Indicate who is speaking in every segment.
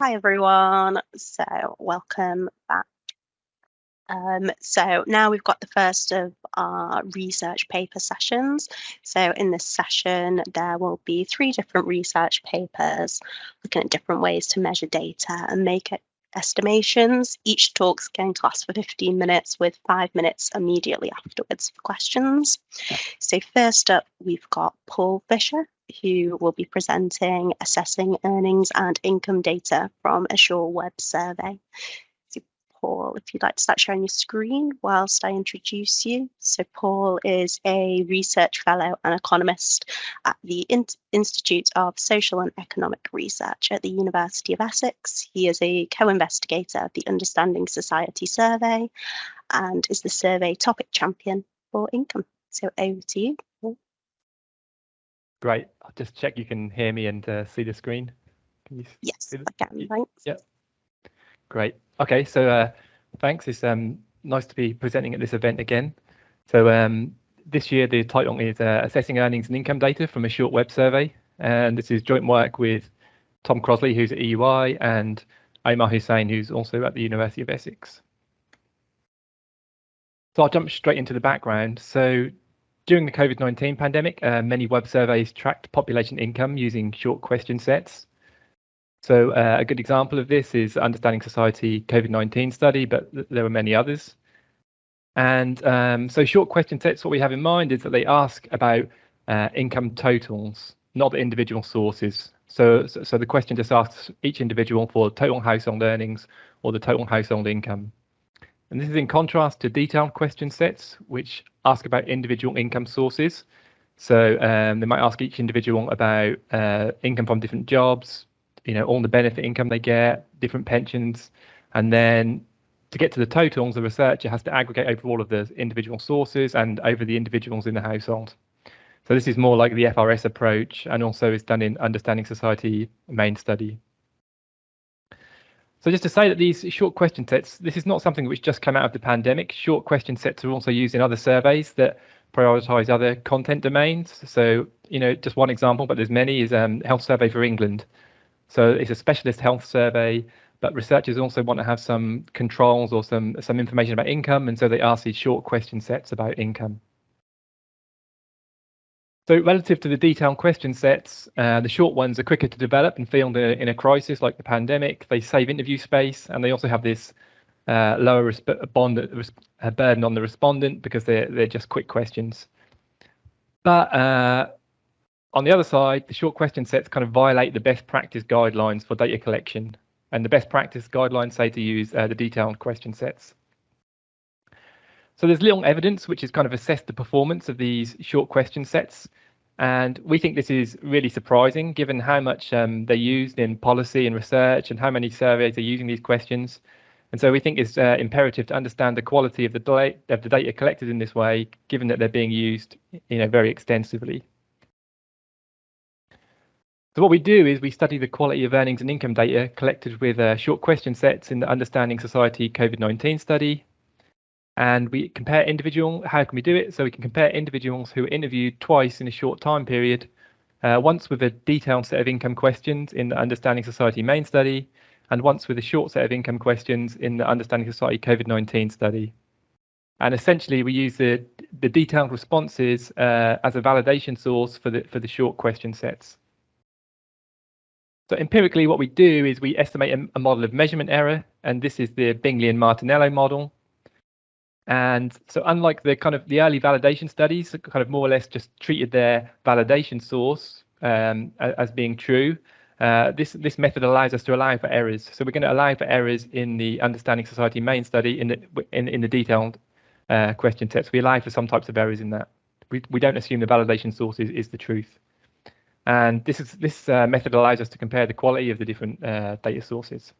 Speaker 1: Hi everyone, so welcome back. Um, so now we've got the first of our research paper sessions. So in this session, there will be three different research papers looking at different ways to measure data and make it estimations. Each talk's going to last for 15 minutes with five minutes immediately afterwards for questions. So first up, we've got Paul Fisher, who will be presenting assessing earnings and income data from a Short Web survey. Paul, if you'd like to start sharing your screen whilst I introduce you. So Paul is a research fellow and economist at the In Institute of Social and Economic Research at the University of Essex. He is a co-investigator of the Understanding Society survey and is the survey topic champion for income. So over to you. Paul.
Speaker 2: Great. I'll just check you can hear me and uh, see the screen.
Speaker 1: Can you yes, I can. Thanks.
Speaker 2: Yeah. Great. Okay. So uh, thanks. It's um, nice to be presenting at this event again. So um, this year the title is uh, Assessing Earnings and Income Data from a Short Web Survey. And this is joint work with Tom Crossley, who's at EUI, and Omar Hussain, who's also at the University of Essex. So I'll jump straight into the background. So during the COVID-19 pandemic, uh, many web surveys tracked population income using short question sets. So uh, a good example of this is Understanding Society COVID-19 study, but th there were many others. And um, so short question sets, what we have in mind is that they ask about uh, income totals, not the individual sources. So, so, so the question just asks each individual for total household earnings or the total household income. And this is in contrast to detailed question sets, which ask about individual income sources. So um, they might ask each individual about uh, income from different jobs, you know, all the benefit income they get, different pensions, and then to get to the totals, the researcher has to aggregate over all of the individual sources and over the individuals in the household. So this is more like the FRS approach and also is done in Understanding Society main study. So just to say that these short question sets, this is not something which just came out of the pandemic. Short question sets are also used in other surveys that prioritize other content domains. So, you know, just one example, but there's many, is um, Health Survey for England. So it's a specialist health survey, but researchers also want to have some controls or some some information about income, and so they ask these short question sets about income. So relative to the detailed question sets, uh, the short ones are quicker to develop and field in a crisis like the pandemic. They save interview space and they also have this uh, lower bond uh, burden on the respondent because they're, they're just quick questions. But uh, on the other side, the short question sets kind of violate the best practice guidelines for data collection. And the best practice guidelines say to use uh, the detailed question sets. So there's little evidence which has kind of assessed the performance of these short question sets. And we think this is really surprising given how much um, they're used in policy and research and how many surveys are using these questions. And so we think it's uh, imperative to understand the quality of the, of the data collected in this way, given that they're being used you know, very extensively. So what we do is we study the quality of earnings and income data collected with uh, short question sets in the Understanding Society COVID-19 study, and we compare individual. How can we do it? So we can compare individuals who were interviewed twice in a short time period, uh, once with a detailed set of income questions in the Understanding Society main study, and once with a short set of income questions in the Understanding Society COVID-19 study. And essentially, we use the the detailed responses uh, as a validation source for the for the short question sets. So empirically, what we do is we estimate a, a model of measurement error, and this is the Bingley and Martinello model. And so unlike the kind of the early validation studies, kind of more or less just treated their validation source um, as being true, uh, this this method allows us to allow for errors. So we're going to allow for errors in the Understanding Society main study in the in, in the detailed uh, question sets. We allow for some types of errors in that. We we don't assume the validation source is, is the truth. And this is this uh, method allows us to compare the quality of the different uh, data sources.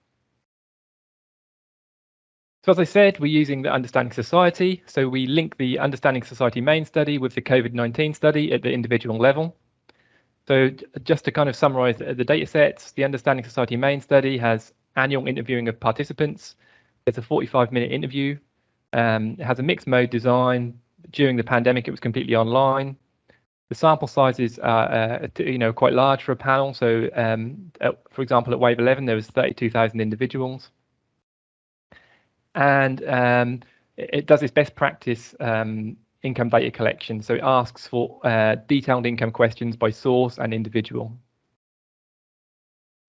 Speaker 2: So as I said, we're using the Understanding Society. So we link the Understanding Society main study with the COVID-19 study at the individual level. So just to kind of summarize the data sets, the Understanding Society main study has annual interviewing of participants. It's a 45 minute interview. Um, it has a mixed mode design. During the pandemic, it was completely online. The sample sizes are, uh, you know, quite large for a panel. So, um, at, for example, at Wave 11, there was 32,000 individuals. And um, it, it, does its best practice um, income data collection. So it asks for uh, detailed income questions by source and individual.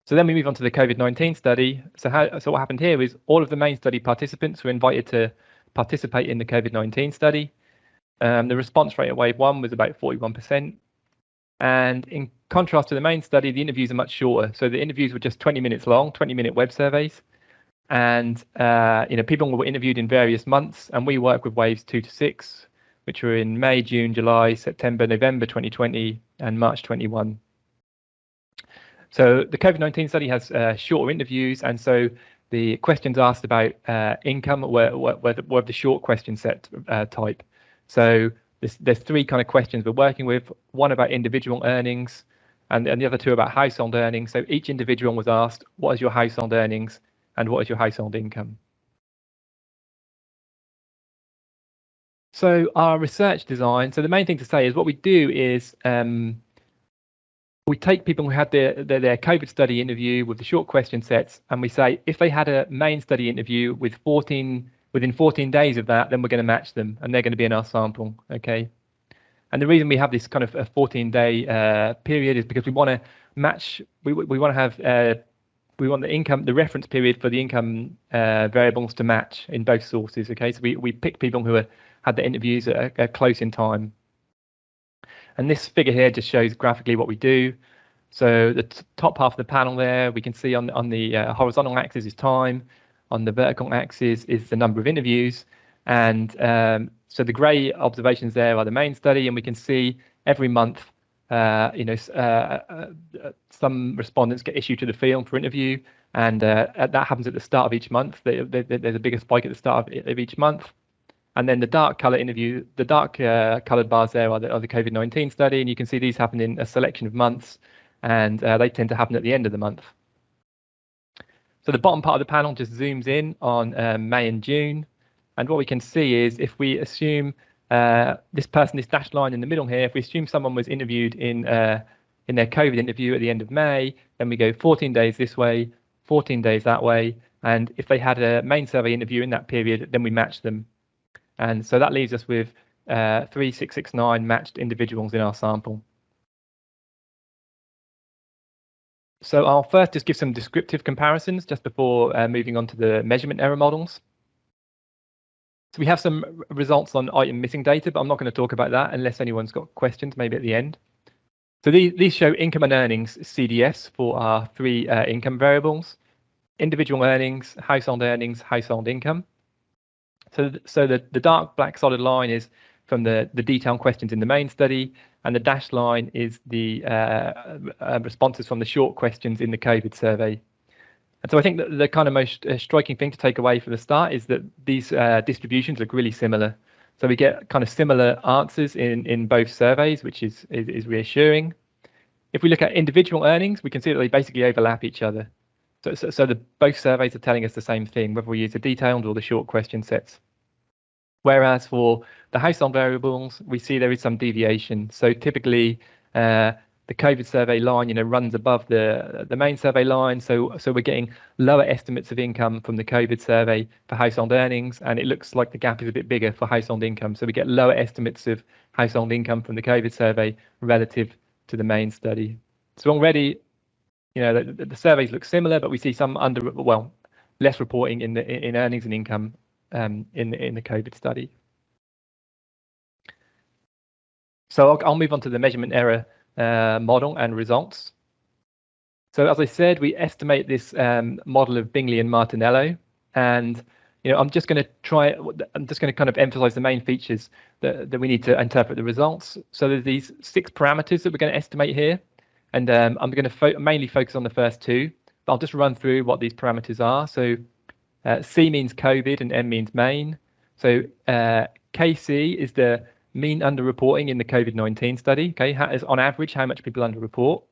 Speaker 2: So then we move on to the COVID-19 study. So how, so what happened here is all of the main study participants were invited to participate in the COVID-19 study. Um, the response rate at wave one was about 41%. And in contrast to the main study, the interviews are much shorter. So the interviews were just 20 minutes long, 20 minute web surveys. And uh, you know, people were interviewed in various months, and we work with waves two to six, which were in May, June, July, September, November 2020, and March 21. So the COVID-19 study has uh, shorter interviews, and so the questions asked about uh, income were, were, were, the short question set uh, type. So there's, there's three kind of questions we're working with, one about individual earnings and, and the other two about household earnings. So each individual was asked, what is your household earnings and what is your household income? So our research design, so the main thing to say is what we do is um, we take people who had their, their, their COVID study interview with the short question sets, and we say if they had a main study interview with 14 within 14 days of that, then we're going to match them and they're going to be in our sample. Okay. And the reason we have this kind of a 14 day uh, period is because we want to match, we, we want to have, uh, we want the income, the reference period for the income uh, variables to match in both sources. Okay. So we, we pick people who are, had the interviews at, at close in time. And this figure here just shows graphically what we do. So the top half of the panel there, we can see on, on the uh, horizontal axis is time, on the vertical axis is the number of interviews. And um, so the grey observations there are the main study, and we can see every month, uh, you know, uh, uh, some respondents get issued to the field for interview, and uh, that happens at the start of each month. There's a bigger spike at the start of each month. And then the dark color interview, the dark uh, colored bars there are the, the COVID-19 study, and you can see these happen in a selection of months, and uh, they tend to happen at the end of the month. So the bottom part of the panel just zooms in on um, May and June. And what we can see is if we assume uh, this person, this dashed line in the middle here, if we assume someone was interviewed in uh, in their COVID interview at the end of May, then we go 14 days this way, 14 days that way. And if they had a main survey interview in that period, then we match them. And so that leaves us with uh, 3669 matched individuals in our sample. So I'll first just give some descriptive comparisons just before uh, moving on to the measurement error models. So we have some results on item missing data, but I'm not going to talk about that unless anyone's got questions, maybe at the end. So these, these show income and earnings CDFs for our three uh, income variables, individual earnings, household earnings, household income. So, so the, the dark black solid line is from the, the detailed questions in the main study, and the dashed line is the uh, uh, responses from the short questions in the COVID survey. And so I think that the kind of most uh, striking thing to take away from the start is that these uh, distributions look really similar. So we get kind of similar answers in, in both surveys, which is, is, is reassuring. If we look at individual earnings, we can see that they basically overlap each other. So, so, so the, both surveys are telling us the same thing, whether we use the detailed or the short question sets. Whereas for the household variables, we see there is some deviation. So typically, uh, the COVID survey line, you know, runs above the the main survey line. So so we're getting lower estimates of income from the COVID survey for household earnings, and it looks like the gap is a bit bigger for household income. So we get lower estimates of household income from the COVID survey relative to the main study. So already, you know, the, the surveys look similar, but we see some under well less reporting in the in earnings and income um, in, in the COVID study. So I'll, I'll, move on to the measurement error uh, model and results. So as I said, we estimate this um, model of Bingley and Martinello, and you know I'm just going to try. I'm just going to kind of emphasize the main features that, that we need to interpret the results. So there's these six parameters that we're going to estimate here, and um, I'm going to fo mainly focus on the first two. But I'll just run through what these parameters are. So uh, C means COVID and M means main. So uh, KC is the mean underreporting in the COVID-19 study. Okay, how, is on average how much people underreport.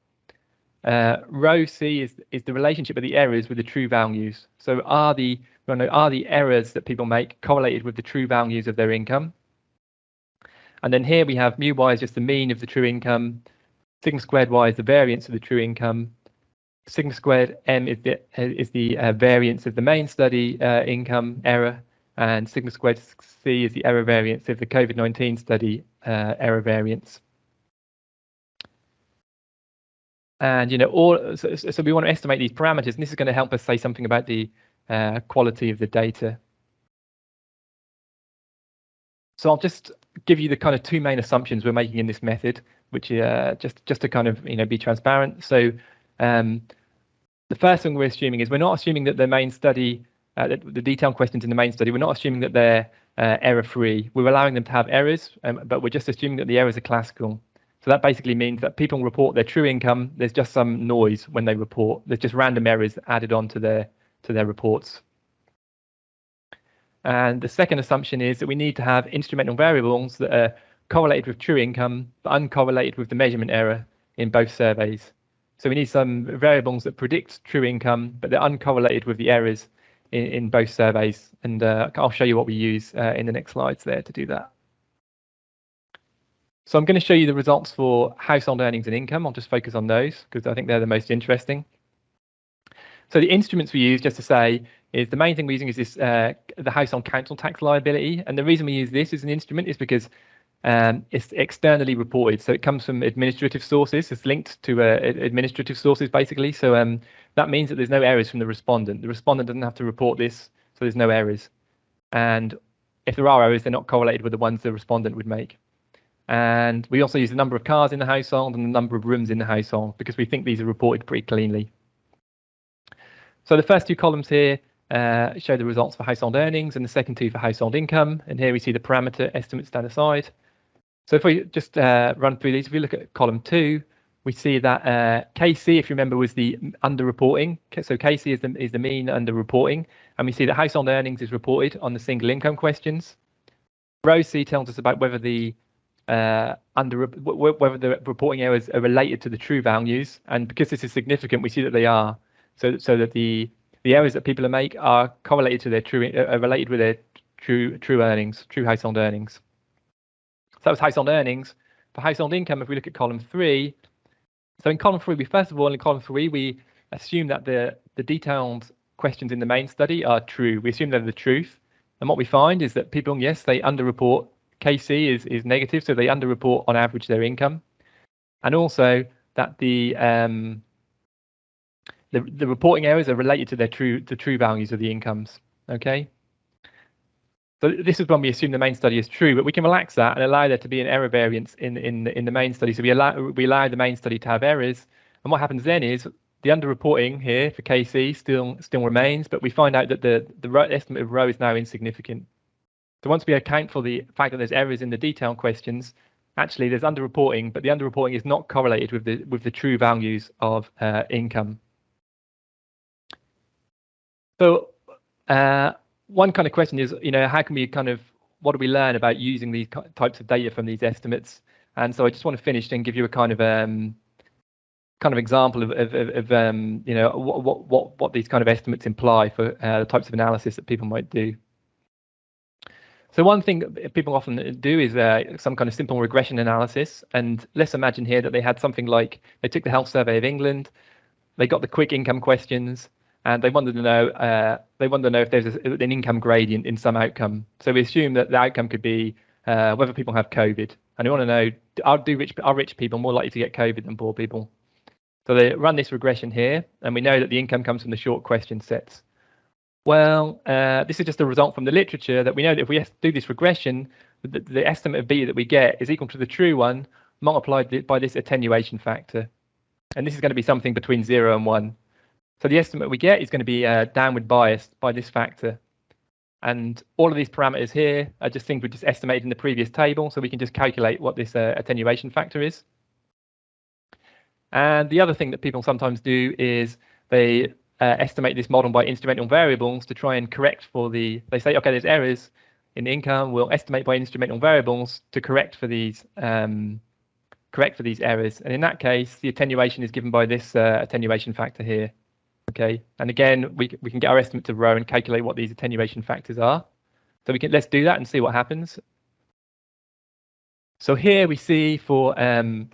Speaker 2: Uh, rho C is is the relationship of the errors with the true values. So are the are the errors that people make correlated with the true values of their income? And then here we have mu y is just the mean of the true income, sigma squared y is the variance of the true income, sigma squared m is the is the uh, variance of the main study uh, income error, and sigma squared c is the error variance of the COVID-19 study uh, error variance. And you know, all so, so, we want to estimate these parameters, and this is going to help us say something about the uh, quality of the data. So I'll just give you the kind of two main assumptions we're making in this method, which uh, just just to kind of you know be transparent. So um, the first thing we're assuming is we're not assuming that the main study, uh, the, the detailed questions in the main study, we're not assuming that they're uh, error free. We're allowing them to have errors, um, but we're just assuming that the errors are classical. So that basically means that people report their true income. There's just some noise when they report. There's just random errors added on to their to their reports. And the second assumption is that we need to have instrumental variables that are correlated with true income, but uncorrelated with the measurement error in both surveys. So we need some variables that predict true income, but they're uncorrelated with the errors in, in both surveys. And uh, I'll show you what we use uh, in the next slides there to do that. So I'm going to show you the results for household earnings and income. I'll just focus on those because I think they're the most interesting. So the instruments we use, just to say, is the main thing we're using is this uh, the household council tax liability. And the reason we use this as an instrument is because um, it's externally reported. So it comes from administrative sources. It's linked to uh, administrative sources, basically. So um, that means that there's no errors from the respondent. The respondent doesn't have to report this, so there's no errors. And if there are errors, they're not correlated with the ones the respondent would make. And we also use the number of cars in the household and the number of rooms in the household because we think these are reported pretty cleanly. So the first two columns here uh, show the results for household earnings and the second two for household income. And here we see the parameter estimates down the side. So if we just uh, run through these, if we look at column two, we see that uh, KC, if you remember, was the underreporting. So KC is the, is the mean underreporting. And we see that household earnings is reported on the single income questions. Rho C tells us about whether the uh, under whether the reporting errors are related to the true values, and because this is significant, we see that they are. So so that the the errors that people make are correlated to their true uh, are related with their true true earnings, true household earnings. That was household earnings. For household income, if we look at column three, so in column three, we first of all in column three we assume that the the detailed questions in the main study are true. We assume they're the truth, and what we find is that people, yes, they underreport KC is, is negative, so they underreport on average their income. And also that the um, the, the reporting errors are related to their true the true values of the incomes. Okay. So this is when we assume the main study is true, but we can relax that and allow there to be an error variance in in in the main study. So we allow we allow the main study to have errors, and what happens then is the underreporting here for KC still still remains, but we find out that the the estimate of rho is now insignificant. So once we account for the fact that there's errors in the detailed questions, actually there's underreporting, but the underreporting is not correlated with the with the true values of uh, income. So uh, one kind of question is, you know, how can we kind of what do we learn about using these types of data from these estimates? And so I just want to finish and give you a kind of um, kind of example of, of, of um, you know what what what these kind of estimates imply for uh, the types of analysis that people might do. So one thing people often do is uh, some kind of simple regression analysis. And let's imagine here that they had something like they took the Health Survey of England, they got the quick income questions, and they wanted to know uh, they wanted to know if there's a, an income gradient in some outcome. So we assume that the outcome could be uh, whether people have COVID, and we want to know are do rich are rich people more likely to get COVID than poor people. So they run this regression here, and we know that the income comes from the short question sets. Well, uh, this is just a result from the literature that we know that if we do this regression, the, the estimate of B that we get is equal to the true one multiplied by this attenuation factor. And this is going to be something between zero and one. So the estimate we get is going to be uh, downward biased by this factor. And all of these parameters here are just things we just estimated in the previous table, so we can just calculate what this uh, attenuation factor is. And the other thing that people sometimes do is they uh, estimate this model by instrumental variables to try and correct for the, they say, okay, there's errors in the income, we'll estimate by instrumental variables to correct for these um, correct for these errors. And in that case, the attenuation is given by this uh, attenuation factor here. Okay, and again, we, we can get our estimate to rho and calculate what these attenuation factors are. So we can let's do that and see what happens. So here we see for um,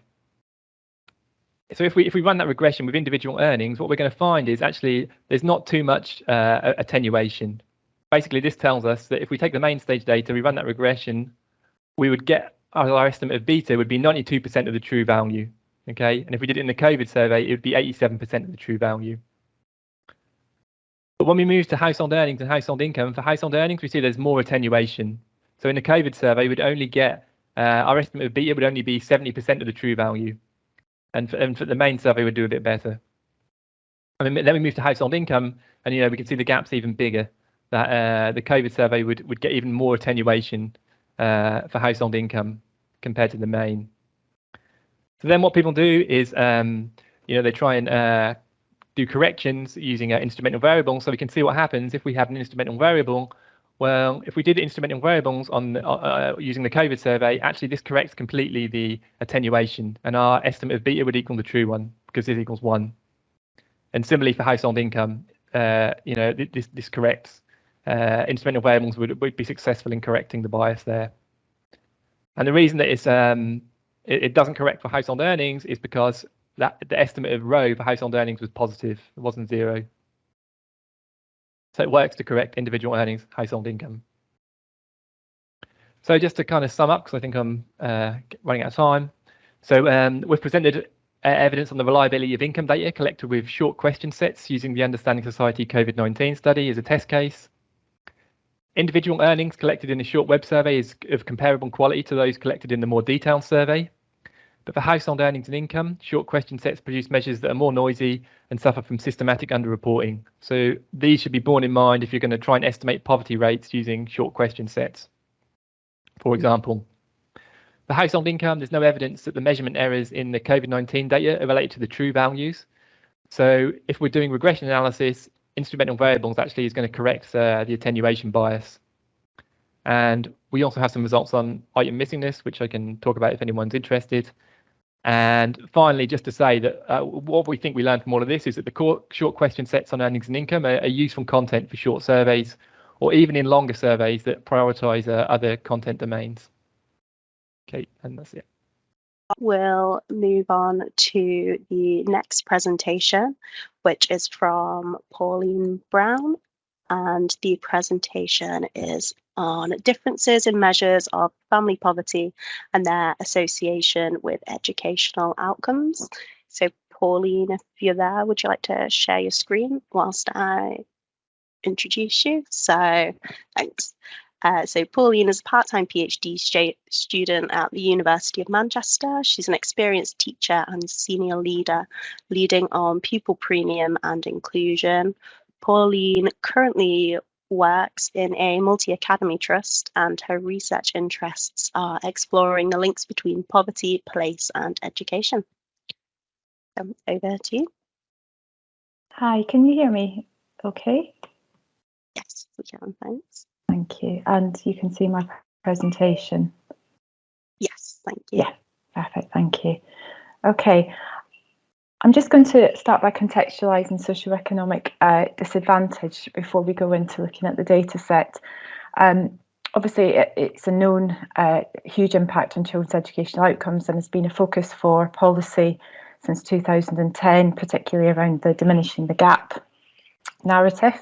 Speaker 2: so if we if we run that regression with individual earnings, what we're going to find is actually there's not too much uh, attenuation. Basically, this tells us that if we take the main stage data, we run that regression, we would get our estimate of beta would be 92% of the true value. Okay, and if we did it in the COVID survey, it would be 87% of the true value. But when we move to household earnings and household income, for household earnings, we see there's more attenuation. So in the COVID survey, we'd only get uh, our estimate of beta would only be 70% of the true value and for, and for the main survey would do a bit better. I mean, then we move to household income, and you know we can see the gaps even bigger. That uh, the COVID survey would would get even more attenuation uh, for household income compared to the main. So then what people do is, um, you know, they try and uh, do corrections using an instrumental variable. So we can see what happens if we have an instrumental variable well, if we did instrumental variables on uh, uh, using the COVID survey, actually this corrects completely the attenuation, and our estimate of beta would equal the true one because this equals one. And similarly for household income, uh, you know this this corrects. Uh, instrumental variables would, would be successful in correcting the bias there. And the reason that it's um, it, it doesn't correct for household earnings is because that the estimate of rho for household earnings was positive, it wasn't zero. So it works to correct individual earnings, household income. So just to kind of sum up, because I think I'm uh, running out of time. So um, we've presented uh, evidence on the reliability of income data collected with short question sets using the Understanding Society COVID-19 study as a test case. Individual earnings collected in a short web survey is of comparable quality to those collected in the more detailed survey. But for household earnings and income, short question sets produce measures that are more noisy and suffer from systematic underreporting. So these should be borne in mind if you're going to try and estimate poverty rates using short question sets. For example, for household income, there's no evidence that the measurement errors in the COVID-19 data are related to the true values. So if we're doing regression analysis, instrumental variables actually is going to correct uh, the attenuation bias. And we also have some results on item missingness, which I can talk about if anyone's interested. And finally, just to say that uh, what we think we learned from all of this is that the short question sets on earnings and income are, are useful content for short surveys or even in longer surveys that prioritize uh, other content domains. Okay, and that's it.
Speaker 1: We'll move on to the next presentation, which is from Pauline Brown. And the presentation is on differences in measures of family poverty and their association with educational outcomes. So Pauline, if you're there, would you like to share your screen whilst I introduce you? So thanks. Uh, so Pauline is a part-time PhD student at the University of Manchester. She's an experienced teacher and senior leader, leading on pupil premium and inclusion. Pauline currently works in a multi-academy trust and her research interests are exploring the links between poverty, place and education. Um, over to you.
Speaker 3: Hi, can you hear me okay?
Speaker 1: Yes, we can, thanks.
Speaker 3: Thank you. And you can see my presentation?
Speaker 1: Yes, thank you.
Speaker 3: Yeah, perfect, thank you. Okay, I'm just going to start by contextualising socioeconomic uh, disadvantage before we go into looking at the data set. Um, obviously, it, it's a known uh, huge impact on children's educational outcomes and has been a focus for policy since 2010, particularly around the diminishing the gap narrative.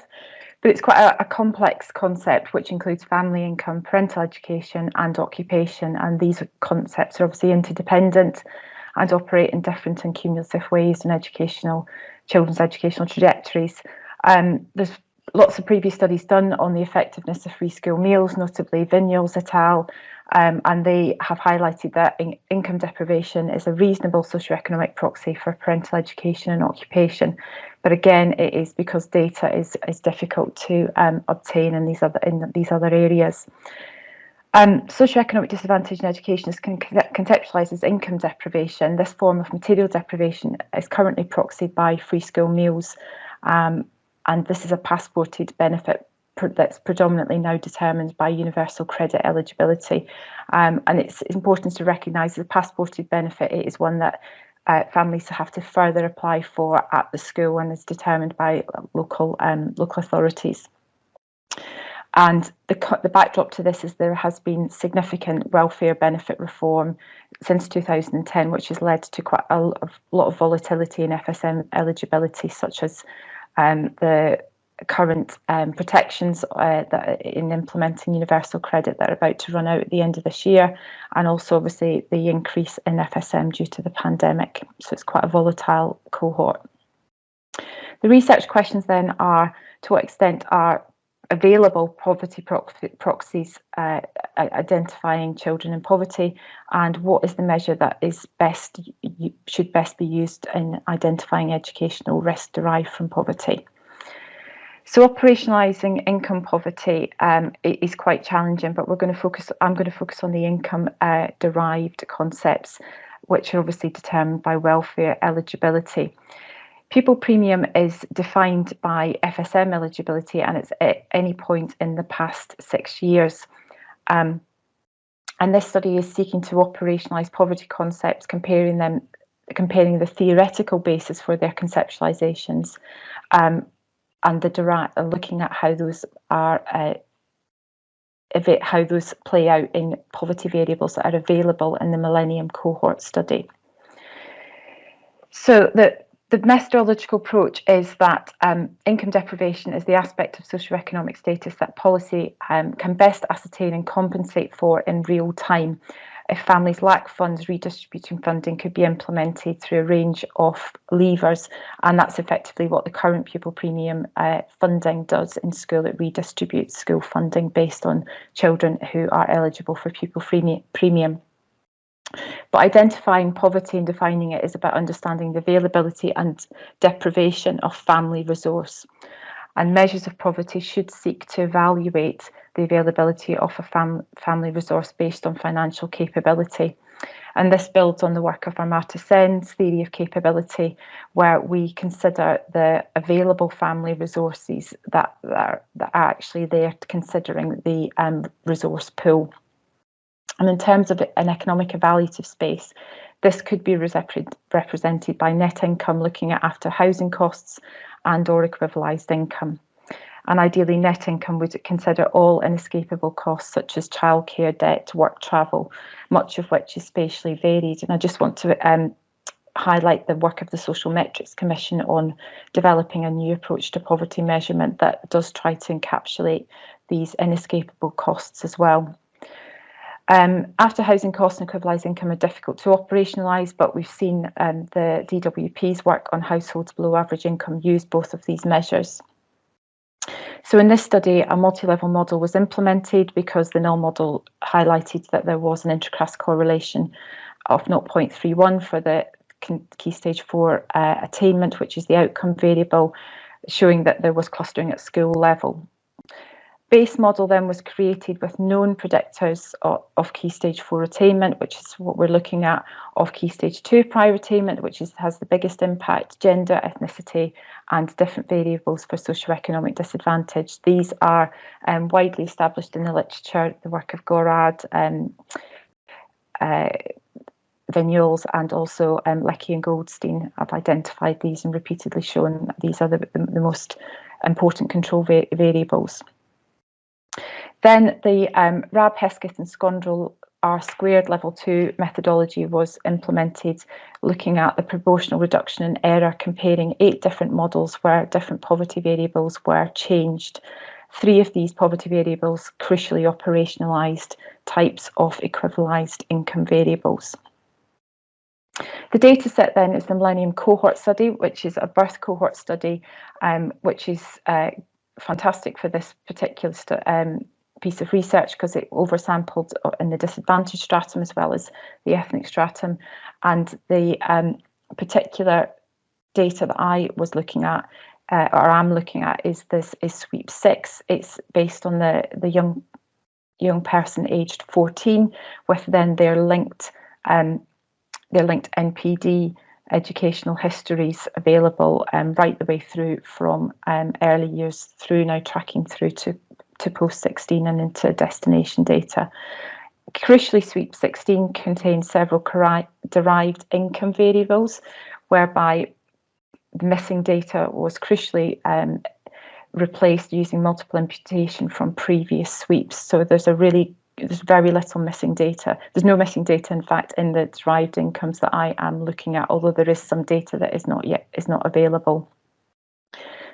Speaker 3: But it's quite a, a complex concept which includes family income, parental education and occupation and these concepts are obviously interdependent and operate in different and cumulative ways in educational children's educational trajectories. Um, there's lots of previous studies done on the effectiveness of free school meals, notably Vignoles et al. Um, and they have highlighted that in income deprivation is a reasonable socioeconomic proxy for parental education and occupation. But again, it is because data is, is difficult to um, obtain in these other in these other areas. Um, socioeconomic disadvantage in education is con contextualised as income deprivation. This form of material deprivation is currently proxied by free school meals, um, and this is a passported benefit that's predominantly now determined by universal credit eligibility. Um, and it's important to recognise the passported benefit it is one that uh, families have to further apply for at the school and is determined by local um, local authorities. And the, the backdrop to this is there has been significant welfare benefit reform since 2010, which has led to quite a lot of volatility in FSM eligibility, such as um, the current um, protections uh, that in implementing universal credit that are about to run out at the end of this year, and also obviously the increase in FSM due to the pandemic. So it's quite a volatile cohort. The research questions then are to what extent are available poverty proxies uh, identifying children in poverty and what is the measure that is best should best be used in identifying educational risk derived from poverty. So operationalising income poverty um, is quite challenging, but we're going to focus. I'm going to focus on the income uh, derived concepts, which are obviously determined by welfare eligibility. Pupil premium is defined by FSM eligibility, and it's at any point in the past six years. Um, and this study is seeking to operationalise poverty concepts, comparing them, comparing the theoretical basis for their conceptualisations um, and the direct looking at how those are uh, how those play out in poverty variables that are available in the Millennium cohort study. So the the methodological approach is that um, income deprivation is the aspect of socioeconomic status that policy um, can best ascertain and compensate for in real time if families lack funds, redistributing funding could be implemented through a range of levers, and that's effectively what the current pupil premium uh, funding does in school. It redistributes school funding based on children who are eligible for pupil premium. But identifying poverty and defining it is about understanding the availability and deprivation of family resource. And measures of poverty should seek to evaluate the availability of a fam family resource based on financial capability. And this builds on the work of Amartya Sen's theory of capability, where we consider the available family resources that, that, are, that are actually there considering the um, resource pool. And in terms of an economic evaluative space, this could be represented by net income looking at after housing costs and or equivalised income and ideally net income would consider all inescapable costs such as childcare, debt, work travel, much of which is spatially varied. And I just want to um, highlight the work of the Social Metrics Commission on developing a new approach to poverty measurement that does try to encapsulate these inescapable costs as well. Um, after housing costs and equivalised income are difficult to operationalise, but we've seen um, the DWP's work on households below average income use both of these measures. So in this study, a multi-level model was implemented because the null model highlighted that there was an inter-class correlation of 0.31 for the key stage four uh, attainment, which is the outcome variable, showing that there was clustering at school level base model then was created with known predictors of, of, key stage four attainment, which is what we're looking at, of key stage two prior attainment, which is, has the biggest impact, gender, ethnicity, and different variables for socioeconomic disadvantage. These are um, widely established in the literature, the work of Gorard, um, uh, Vignoles and also um, Leckie and Goldstein have identified these and repeatedly shown that these are the, the, the most important control va variables. Then the um, Rabe-Hesketh and Skrondal R squared level two methodology was implemented looking at the proportional reduction in error comparing eight different models where different poverty variables were changed. Three of these poverty variables crucially operationalised types of equivalised income variables. The data set then is the Millennium Cohort Study, which is a birth cohort study, um, which is uh, fantastic for this particular um, piece of research because it oversampled uh, in the disadvantaged stratum as well as the ethnic stratum. And the um, particular data that I was looking at uh, or I'm looking at is this is sweep six. It's based on the the young young person aged 14 with then their linked um, their linked NPD educational histories available um, right the way through from um, early years through now tracking through to to post 16 and into destination data. Crucially, Sweep 16 contains several derived income variables, whereby the missing data was crucially um, replaced using multiple imputation from previous sweeps. So there's a really there's very little missing data. There's no missing data, in fact, in the derived incomes that I am looking at, although there is some data that is not yet is not available.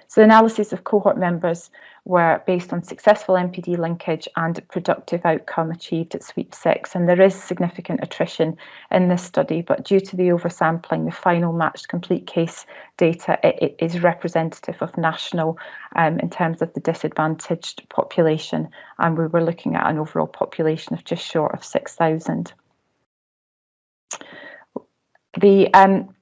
Speaker 3: So analysis of cohort members were based on successful NPD linkage and productive outcome achieved at sweep six. And there is significant attrition in this study, but due to the oversampling, the final matched complete case data it, it is representative of national um, in terms of the disadvantaged population. And we were looking at an overall population of just short of 6,000. The um,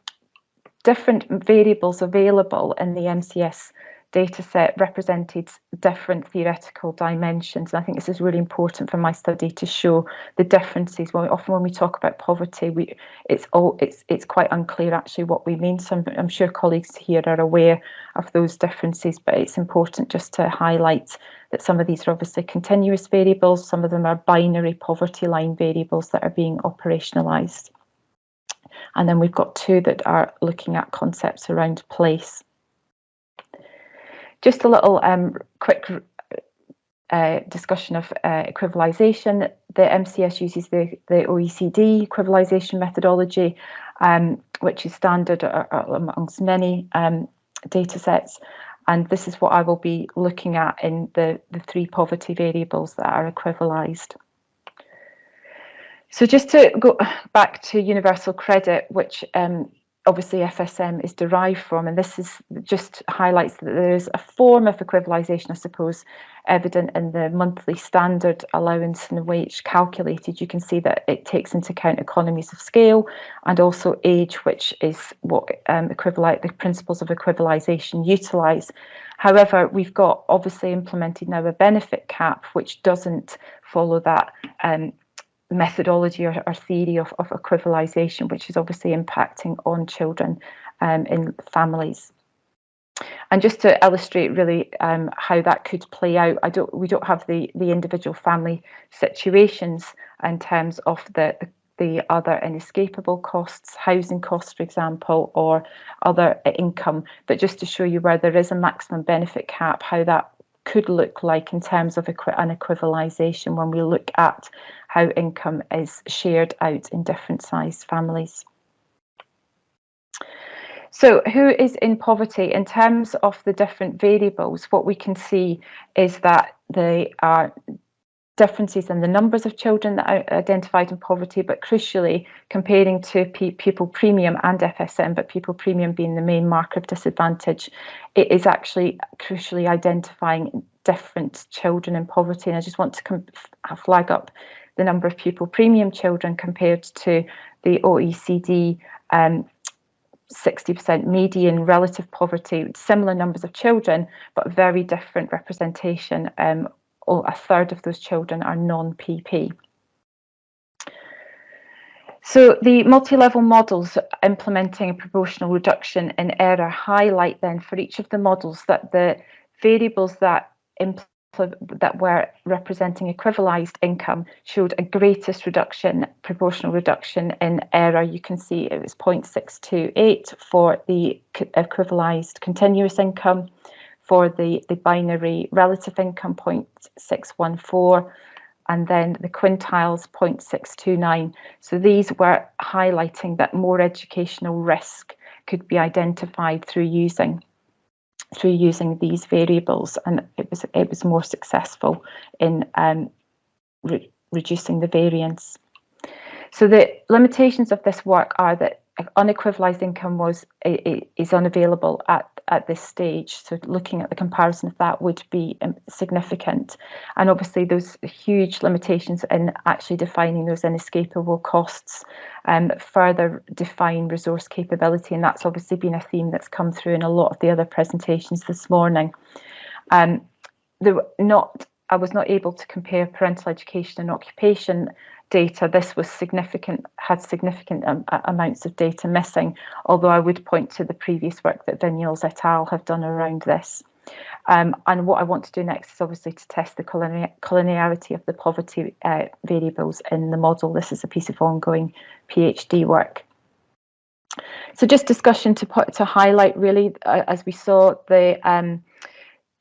Speaker 3: different variables available in the MCS data set represented different theoretical dimensions. And I think this is really important for my study to show the differences. When we, often when we talk about poverty, we it's all it's it's quite unclear actually what we mean. So I'm, I'm sure colleagues here are aware of those differences, but it's important just to highlight that some of these are obviously continuous variables, some of them are binary poverty line variables that are being operationalized. And then we've got two that are looking at concepts around place. Just a little um, quick uh, discussion of uh, equivalization. The MCS uses the, the OECD equivalization methodology, um, which is standard amongst many um, data sets. And this is what I will be looking at in the, the three poverty variables that are equivalized. So just to go back to universal credit, which um, obviously FSM is derived from, and this is just highlights that there is a form of equivalisation, I suppose, evident in the monthly standard allowance and the wage calculated. You can see that it takes into account economies of scale and also age, which is what um, the principles of equivalisation utilise. However, we've got obviously implemented now a benefit cap, which doesn't follow that um, methodology or, or theory of, of equivalization, which is obviously impacting on children um, in families. And just to illustrate really um, how that could play out, I don't we don't have the the individual family situations in terms of the, the the other inescapable costs, housing costs, for example, or other income. But just to show you where there is a maximum benefit cap, how that could look like in terms of an equivalization when we look at how income is shared out in different sized families. So who is in poverty? In terms of the different variables, what we can see is that they are differences in the numbers of children that are identified in poverty, but crucially comparing to pupil premium and FSM, but pupil premium being the main marker of disadvantage, it is actually crucially identifying different children in poverty. And I just want to flag up the number of pupil premium children compared to the OECD um, 60% median relative poverty, similar numbers of children, but very different representation. Um, a third of those children are non-PP. So the multi-level models implementing a proportional reduction in error highlight then for each of the models that the variables that that were representing equivalized income showed a greatest reduction, proportional reduction in error. You can see it was 0.628 for the equivalized continuous income, for the, the binary relative income 0.614, and then the quintiles 0.629. So these were highlighting that more educational risk could be identified through using through using these variables and it was it was more successful in um, re reducing the variance. So the limitations of this work are that unequivalized income was is unavailable at at this stage. So looking at the comparison of that would be um, significant. And obviously those huge limitations in actually defining those inescapable costs um, further define resource capability. And that's obviously been a theme that's come through in a lot of the other presentations this morning. Um, there not I was not able to compare parental education and occupation data, this was significant, had significant um, amounts of data missing, although I would point to the previous work that Vignoles et al. have done around this. Um, and what I want to do next is obviously to test the collinearity of the poverty uh, variables in the model. This is a piece of ongoing PhD work. So just discussion to put to highlight really, uh, as we saw, the um,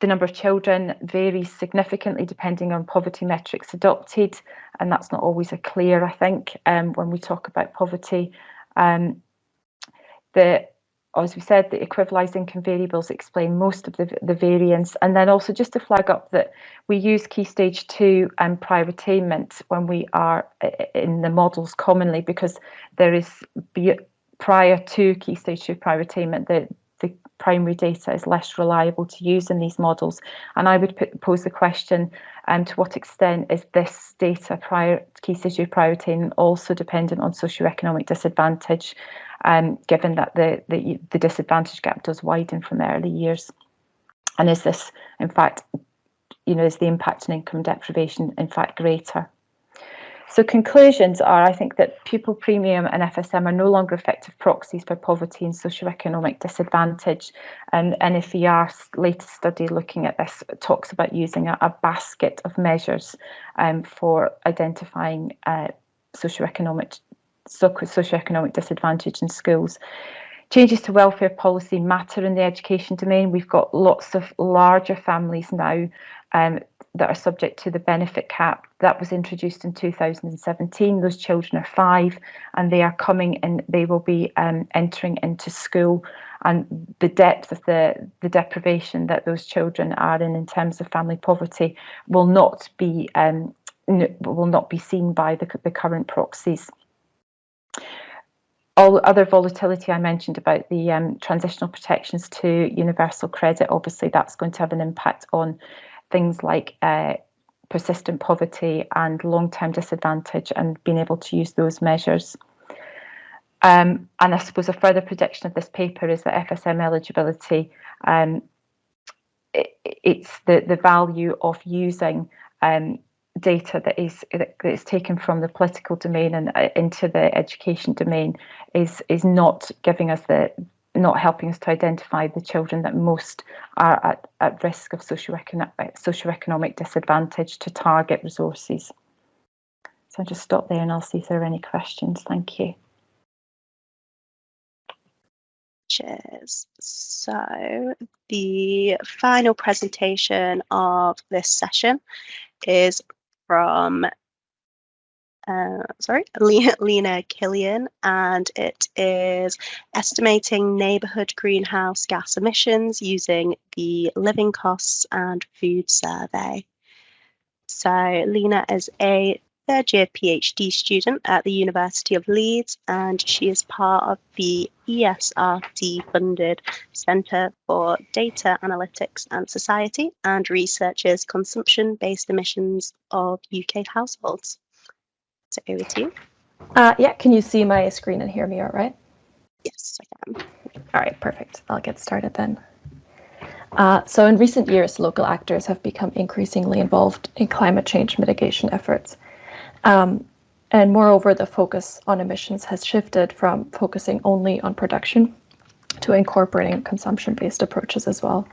Speaker 3: the number of children varies significantly depending on poverty metrics adopted, and that's not always a clear, I think, um, when we talk about poverty. Um, the as we said, the equivalised income variables explain most of the, the variance. And then also just to flag up that we use key stage two and prior attainment when we are in the models commonly because there is prior to key stage two prior attainment, the, primary data is less reliable to use in these models. And I would put, pose the question, um, to what extent is this data prior key stage two prior attainment also dependent on socioeconomic disadvantage, um, given that the, the, the disadvantage gap does widen from early years? And is this, in fact, you know, is the impact on income deprivation in fact greater? So conclusions are, I think that pupil premium and FSM are no longer effective proxies for poverty and socioeconomic disadvantage. And NFER's latest study looking at this talks about using a, a basket of measures um, for identifying uh, socioeconomic socioeconomic disadvantage in schools. Changes to welfare policy matter in the education domain. We've got lots of larger families now um, that are subject to the benefit cap that was introduced in 2017. Those children are five and they are coming and they will be um, entering into school and the depth of the, the deprivation that those children are in in terms of family poverty will not be um, will not be seen by the, the current proxies all other volatility I mentioned about the um, transitional protections to universal credit, obviously that's going to have an impact on things like uh, persistent poverty and long-term disadvantage and being able to use those measures. Um, and I suppose a further prediction of this paper is that FSM eligibility, um, it, it's the, the value of using um, data that is that is taken from the political domain and uh, into the education domain is is not giving us the not helping us to identify the children that most are at, at risk of socioeconomic, eh, socioeconomic disadvantage to target resources. So I'll just stop there and I'll see if there are any questions. Thank you.
Speaker 1: Cheers. So the final presentation of this session is from uh, sorry, Lena Kilian, and it is estimating neighbourhood greenhouse gas emissions using the Living Costs and Food Survey. So Lena is a third year PhD student at the University of Leeds, and she is part of the ESRC funded Centre for Data Analytics and Society and researches consumption based emissions of UK households. So over to you.
Speaker 4: Uh, yeah, can you see my screen and hear me all right?
Speaker 1: Yes, I can.
Speaker 4: All right, perfect. I'll get started then. Uh, so in recent years, local actors have become increasingly involved in climate change mitigation efforts. Um, and moreover, the focus on emissions has shifted from focusing only on production to incorporating consumption-based approaches as well.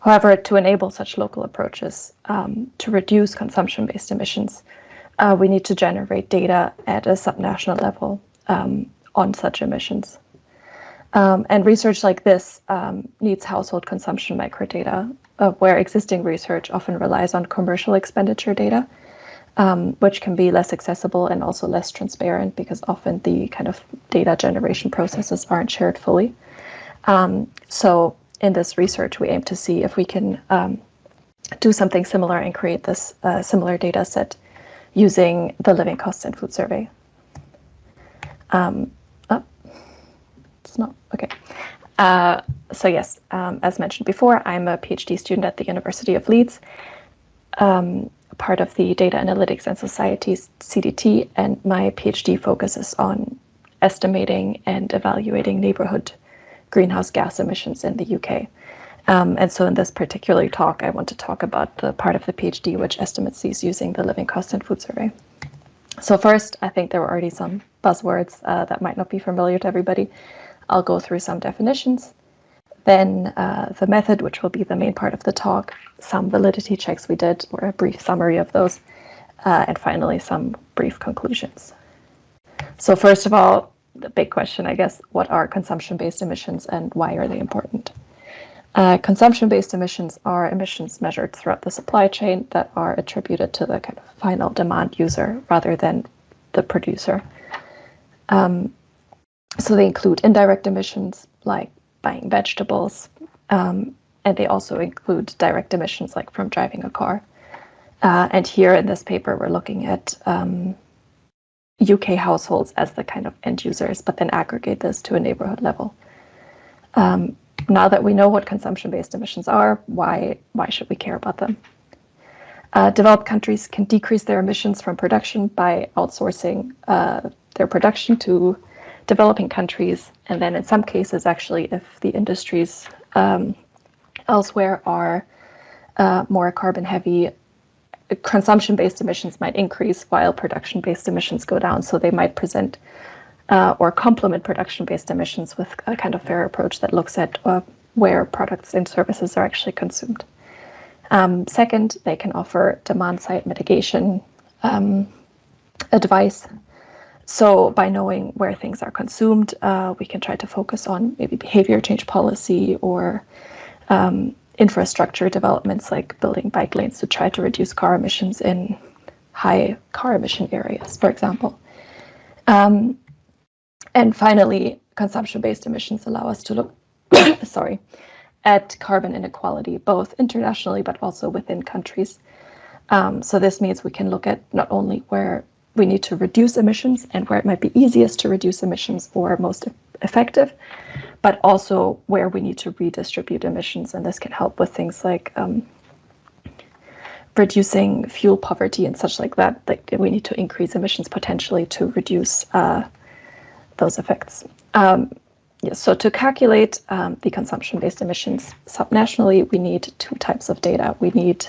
Speaker 4: However, to enable such local approaches um, to reduce consumption-based emissions, uh, we need to generate data at a subnational level um, on such emissions. Um, and research like this um, needs household consumption microdata, uh, where existing research often relies on commercial expenditure data, um, which can be less accessible and also less transparent because often the kind of data generation processes aren't shared fully. Um, so in this research, we aim to see if we can um, do something similar and create this uh, similar data set using the living costs and food survey. Um, oh, it's not, okay. Uh, so yes, um, as mentioned before, I'm a PhD student at the University of Leeds, um, part of the Data Analytics and Societies CDT, and my PhD focuses on estimating and evaluating neighborhood greenhouse gas emissions in the UK. Um, and so in this particular talk, I want to talk about the part of the PhD which estimates these using the living cost and food survey. So first, I think there were already some buzzwords uh, that might not be familiar to everybody. I'll go through some definitions, then uh, the method, which will be the main part of the talk, some validity checks we did, or a brief summary of those, uh, and finally some brief conclusions. So first of all, the big question, I guess, what are consumption-based emissions and why are they important? Uh, Consumption-based emissions are emissions measured throughout the supply chain that are attributed to the kind of final demand user rather than the producer. Um, so they include indirect emissions like buying vegetables, um, and they also include direct emissions like from driving a car. Uh, and here in this paper, we're looking at um, UK households as the kind of end users, but then aggregate this to a neighborhood level. Um, now that we know what consumption-based emissions are, why, why should we care about them? Uh, developed countries can decrease their emissions from production by outsourcing uh, their production to developing countries. And then in some cases, actually, if the industries um, elsewhere are uh, more carbon heavy, consumption-based emissions might increase while production-based emissions go down. So they might present uh, or complement production-based emissions with a kind of fair approach that looks at uh, where products and services are actually consumed. Um, second, they can offer demand-side mitigation um, advice. So by knowing where things are consumed, uh, we can try to focus on maybe behavior change policy or um, infrastructure developments like building bike lanes to try to reduce car emissions in high car emission areas, for example. Um, and finally, consumption-based emissions allow us to look, sorry, at carbon inequality, both internationally but also within countries. Um, so this means we can look at not only where we need to reduce emissions and where it might be easiest to reduce emissions or most effective, but also where we need to redistribute emissions. And this can help with things like um, reducing fuel poverty and such like that. Like we need to increase emissions potentially to reduce uh, those effects. Um, yeah, so to calculate um, the consumption-based emissions subnationally, we need two types of data. We need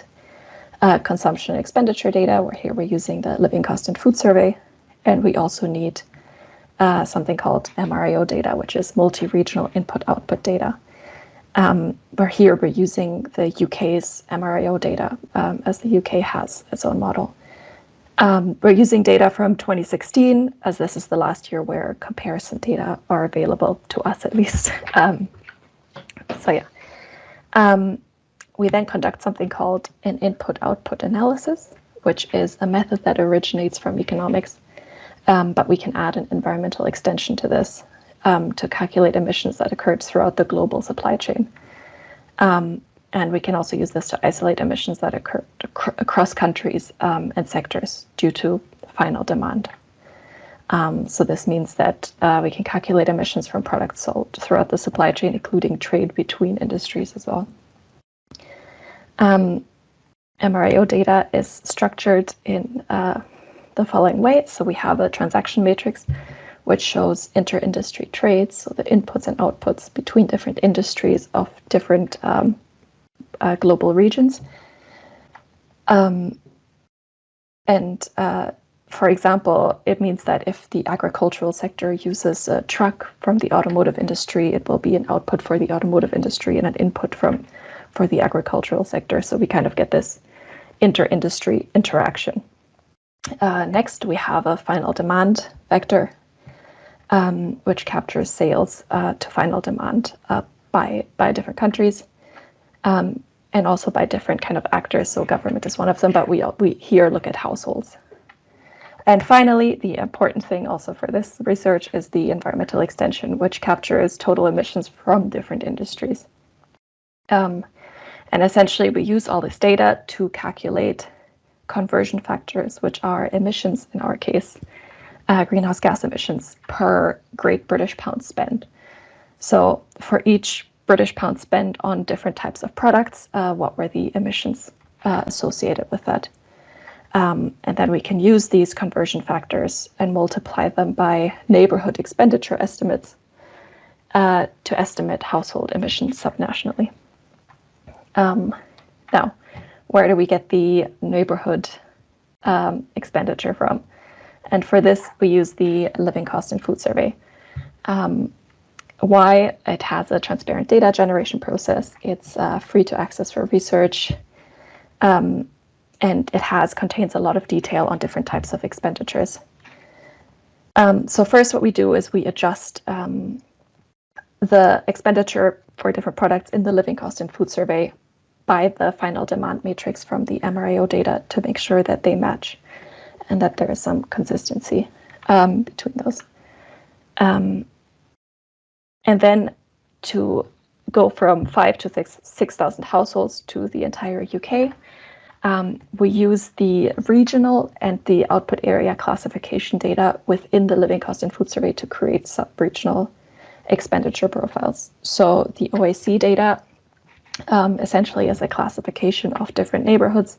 Speaker 4: uh, consumption expenditure data, where here we're using the Living Cost and Food Survey, and we also need uh, something called MRIO data, which is multi-regional input-output data. Um, where here we're using the UK's MRIO data, um, as the UK has its own model. Um, we're using data from 2016, as this is the last year where comparison data are available to us, at least. Um, so yeah. Um, we then conduct something called an input-output analysis, which is a method that originates from economics um, but we can add an environmental extension to this um, to calculate emissions that occurred throughout the global supply chain. Um, and we can also use this to isolate emissions that occur across countries um, and sectors due to final demand. Um, so this means that uh, we can calculate emissions from products sold throughout the supply chain, including trade between industries as well. Um, data is structured in uh, the following way. So we have a transaction matrix which shows inter-industry trades, so the inputs and outputs between different industries of different um, uh, global regions. Um, and uh, for example, it means that if the agricultural sector uses a truck from the automotive industry, it will be an output for the automotive industry and an input from for the agricultural sector. So we kind of get this inter-industry interaction. Uh, next, we have a final demand vector, um, which captures sales uh, to final demand uh, by, by different countries um, and also by different kind of actors. So government is one of them, but we, we here look at households. And finally, the important thing also for this research is the environmental extension, which captures total emissions from different industries. Um, and essentially, we use all this data to calculate conversion factors, which are emissions in our case, uh, greenhouse gas emissions per Great British Pound spend. So for each British pound spent on different types of products, uh, what were the emissions uh, associated with that? Um, and then we can use these conversion factors and multiply them by neighborhood expenditure estimates uh, to estimate household emissions subnationally. Um, now, where do we get the neighborhood um, expenditure from? And for this, we use the Living Cost and Food Survey. Um, why? It has a transparent data generation process. It's uh, free to access for research. Um, and it has contains a lot of detail on different types of expenditures. Um, so first what we do is we adjust um, the expenditure for different products in the living cost and food survey by the final demand matrix from the MRIO data to make sure that they match and that there is some consistency um, between those. Um, and then to go from five to six 6,000 households to the entire UK, um, we use the regional and the output area classification data within the living cost and food survey to create sub-regional expenditure profiles. So the OAC data um, essentially is a classification of different neighborhoods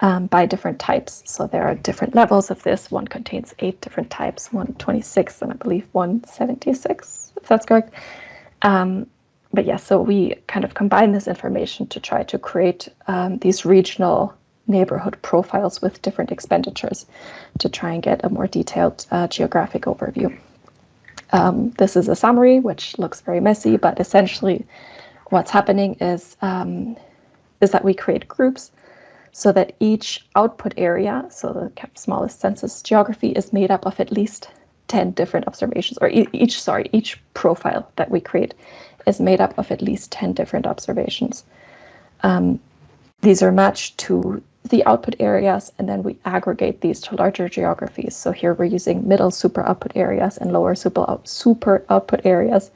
Speaker 4: um, by different types. So there are different levels of this. One contains eight different types, 126 and I believe 176, if that's correct. Um, but yeah, so we kind of combine this information to try to create um, these regional neighborhood profiles with different expenditures to try and get a more detailed uh, geographic overview. Um, this is a summary, which looks very messy, but essentially what's happening is, um, is that we create groups so that each output area, so the smallest census geography, is made up of at least 10 different observations, or each, sorry, each profile that we create is made up of at least 10 different observations. Um, these are matched to the output areas, and then we aggregate these to larger geographies. So here we're using middle super output areas and lower super, out, super output areas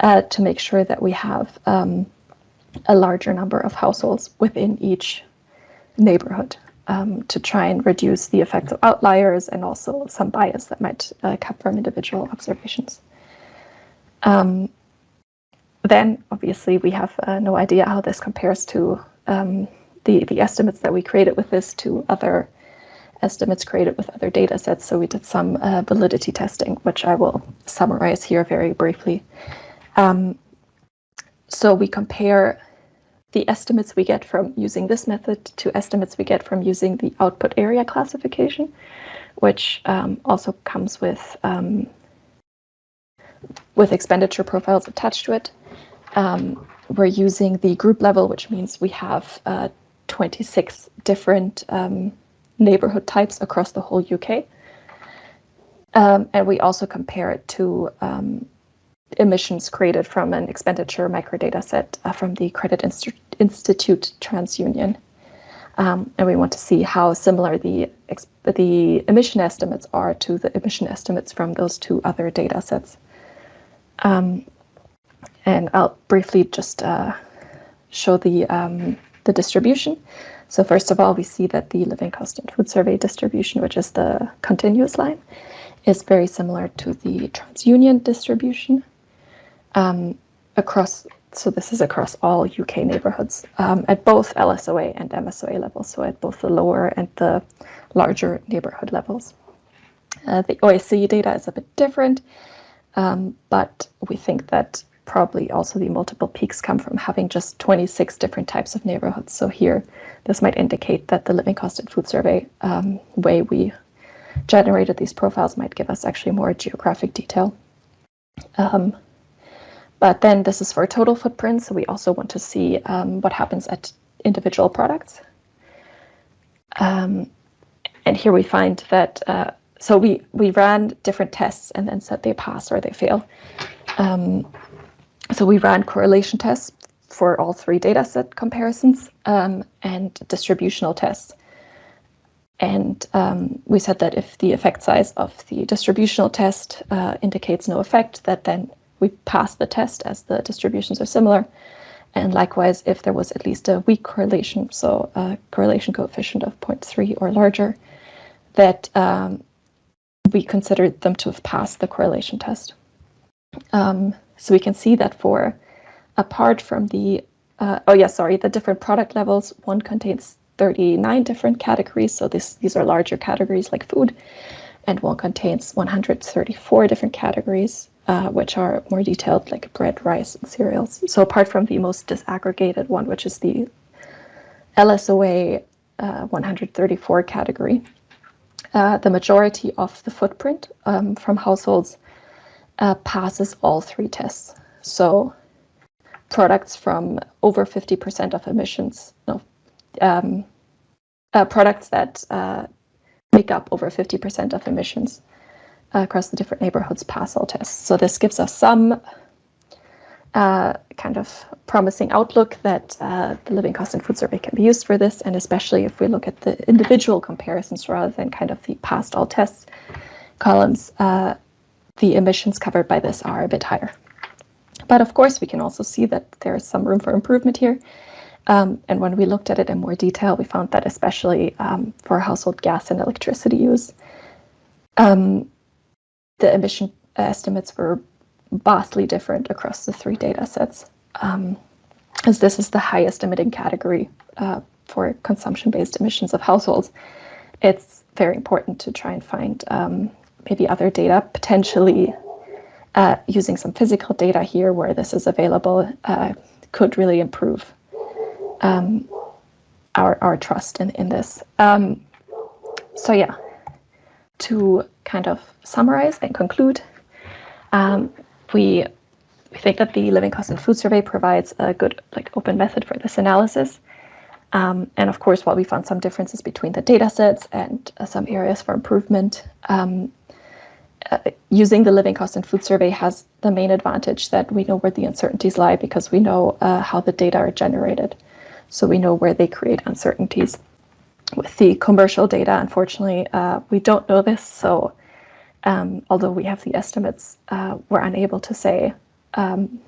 Speaker 4: uh, to make sure that we have um, a larger number of households within each neighborhood um, to try and reduce the effects of outliers and also some bias that might uh, come from individual observations. Um, then, obviously, we have uh, no idea how this compares to um, the, the estimates that we created with this to other estimates created with other data sets. So we did some uh, validity testing, which I will summarize here very briefly. Um, so we compare the estimates we get from using this method to estimates we get from using the output area classification, which um, also comes with um, with expenditure profiles attached to it. Um, we're using the group level, which means we have uh, 26 different um, neighborhood types across the whole UK. Um, and we also compare it to um, emissions created from an expenditure microdata set uh, from the Credit Inst Institute TransUnion. Um, and we want to see how similar the, the emission estimates are to the emission estimates from those two other data sets. Um, and I'll briefly just uh, show the, um, the distribution. So first of all, we see that the living cost and food survey distribution, which is the continuous line, is very similar to the TransUnion distribution um, across, so this is across all UK neighbourhoods um, at both LSOA and MSOA levels, so at both the lower and the larger neighbourhood levels. Uh, the OAC data is a bit different, um, but we think that probably also the multiple peaks come from having just 26 different types of neighborhoods. So here, this might indicate that the living cost and food survey um, way we generated these profiles might give us actually more geographic detail. Um, but then this is for total footprint, so we also want to see um, what happens at individual products. Um, and here we find that, uh, so we, we ran different tests and then said they pass or they fail. Um, so we ran correlation tests for all three data set comparisons um, and distributional tests. And um, we said that if the effect size of the distributional test uh, indicates no effect, that then we pass the test as the distributions are similar. And likewise, if there was at least a weak correlation, so a correlation coefficient of 0.3 or larger, that um, we considered them to have passed the correlation test. Um, so we can see that for, apart from the, uh, oh yeah, sorry, the different product levels, one contains 39 different categories. So this, these are larger categories like food, and one contains 134 different categories uh, which are more detailed, like bread, rice, and cereals. So apart from the most disaggregated one, which is the LSOA uh, 134 category, uh, the majority of the footprint um, from households uh, passes all three tests. So products from over 50% of emissions, no, um, uh, products that make up over 50% of emissions across the different neighborhoods pass all tests. So this gives us some uh, kind of promising outlook that uh, the living cost and food survey can be used for this, and especially if we look at the individual comparisons rather than kind of the past all tests columns, uh, the emissions covered by this are a bit higher. But of course, we can also see that there is some room for improvement here. Um, and when we looked at it in more detail, we found that especially um, for household gas and electricity use, um, the emission estimates were vastly different across the three data sets, um, as this is the highest emitting category uh, for consumption-based emissions of households. It's very important to try and find um, maybe other data, potentially uh, using some physical data here where this is available uh, could really improve um, our, our trust in, in this. Um, so yeah, to kind of summarize and conclude, um, we, we think that the Living Cost and Food Survey provides a good like open method for this analysis. Um, and of course, while we found some differences between the data sets and uh, some areas for improvement, um, uh, using the Living Cost and Food Survey has the main advantage that we know where the uncertainties lie because we know uh, how the data are generated. So we know where they create uncertainties. With the commercial data, unfortunately, uh, we don't know this. So um, although we have the estimates, uh, we're unable to say um,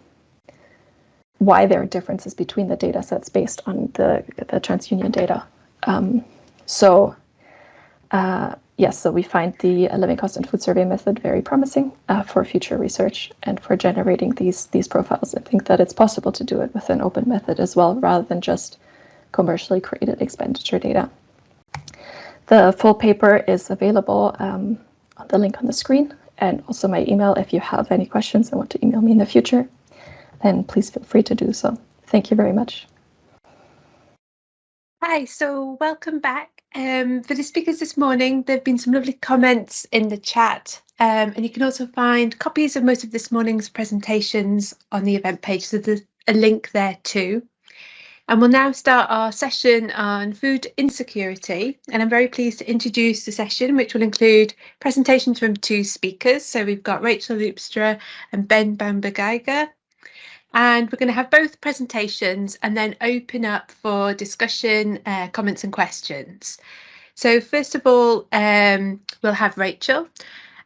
Speaker 4: why there are differences between the data sets based on the, the TransUnion data. Um, so uh, yes, so we find the living cost and food survey method very promising uh, for future research and for generating these these profiles. I think that it's possible to do it with an open method as well, rather than just commercially created expenditure data. The full paper is available um, on the link on the screen and also my email if you have any questions and want to email me in the future, then please feel free to do so. Thank you very much.
Speaker 5: Hi, so welcome back. Um, for the speakers this morning, there have been some lovely comments in the chat, um, and you can also find copies of most of this morning's presentations on the event page, so there's a link there too. And we'll now start our session on food insecurity. And I'm very pleased to introduce the session, which will include presentations from two speakers. So we've got Rachel Loopstra and Ben Baumberg Geiger. And we're going to have both presentations and then open up for discussion, uh, comments and questions. So first of all, um, we'll have Rachel.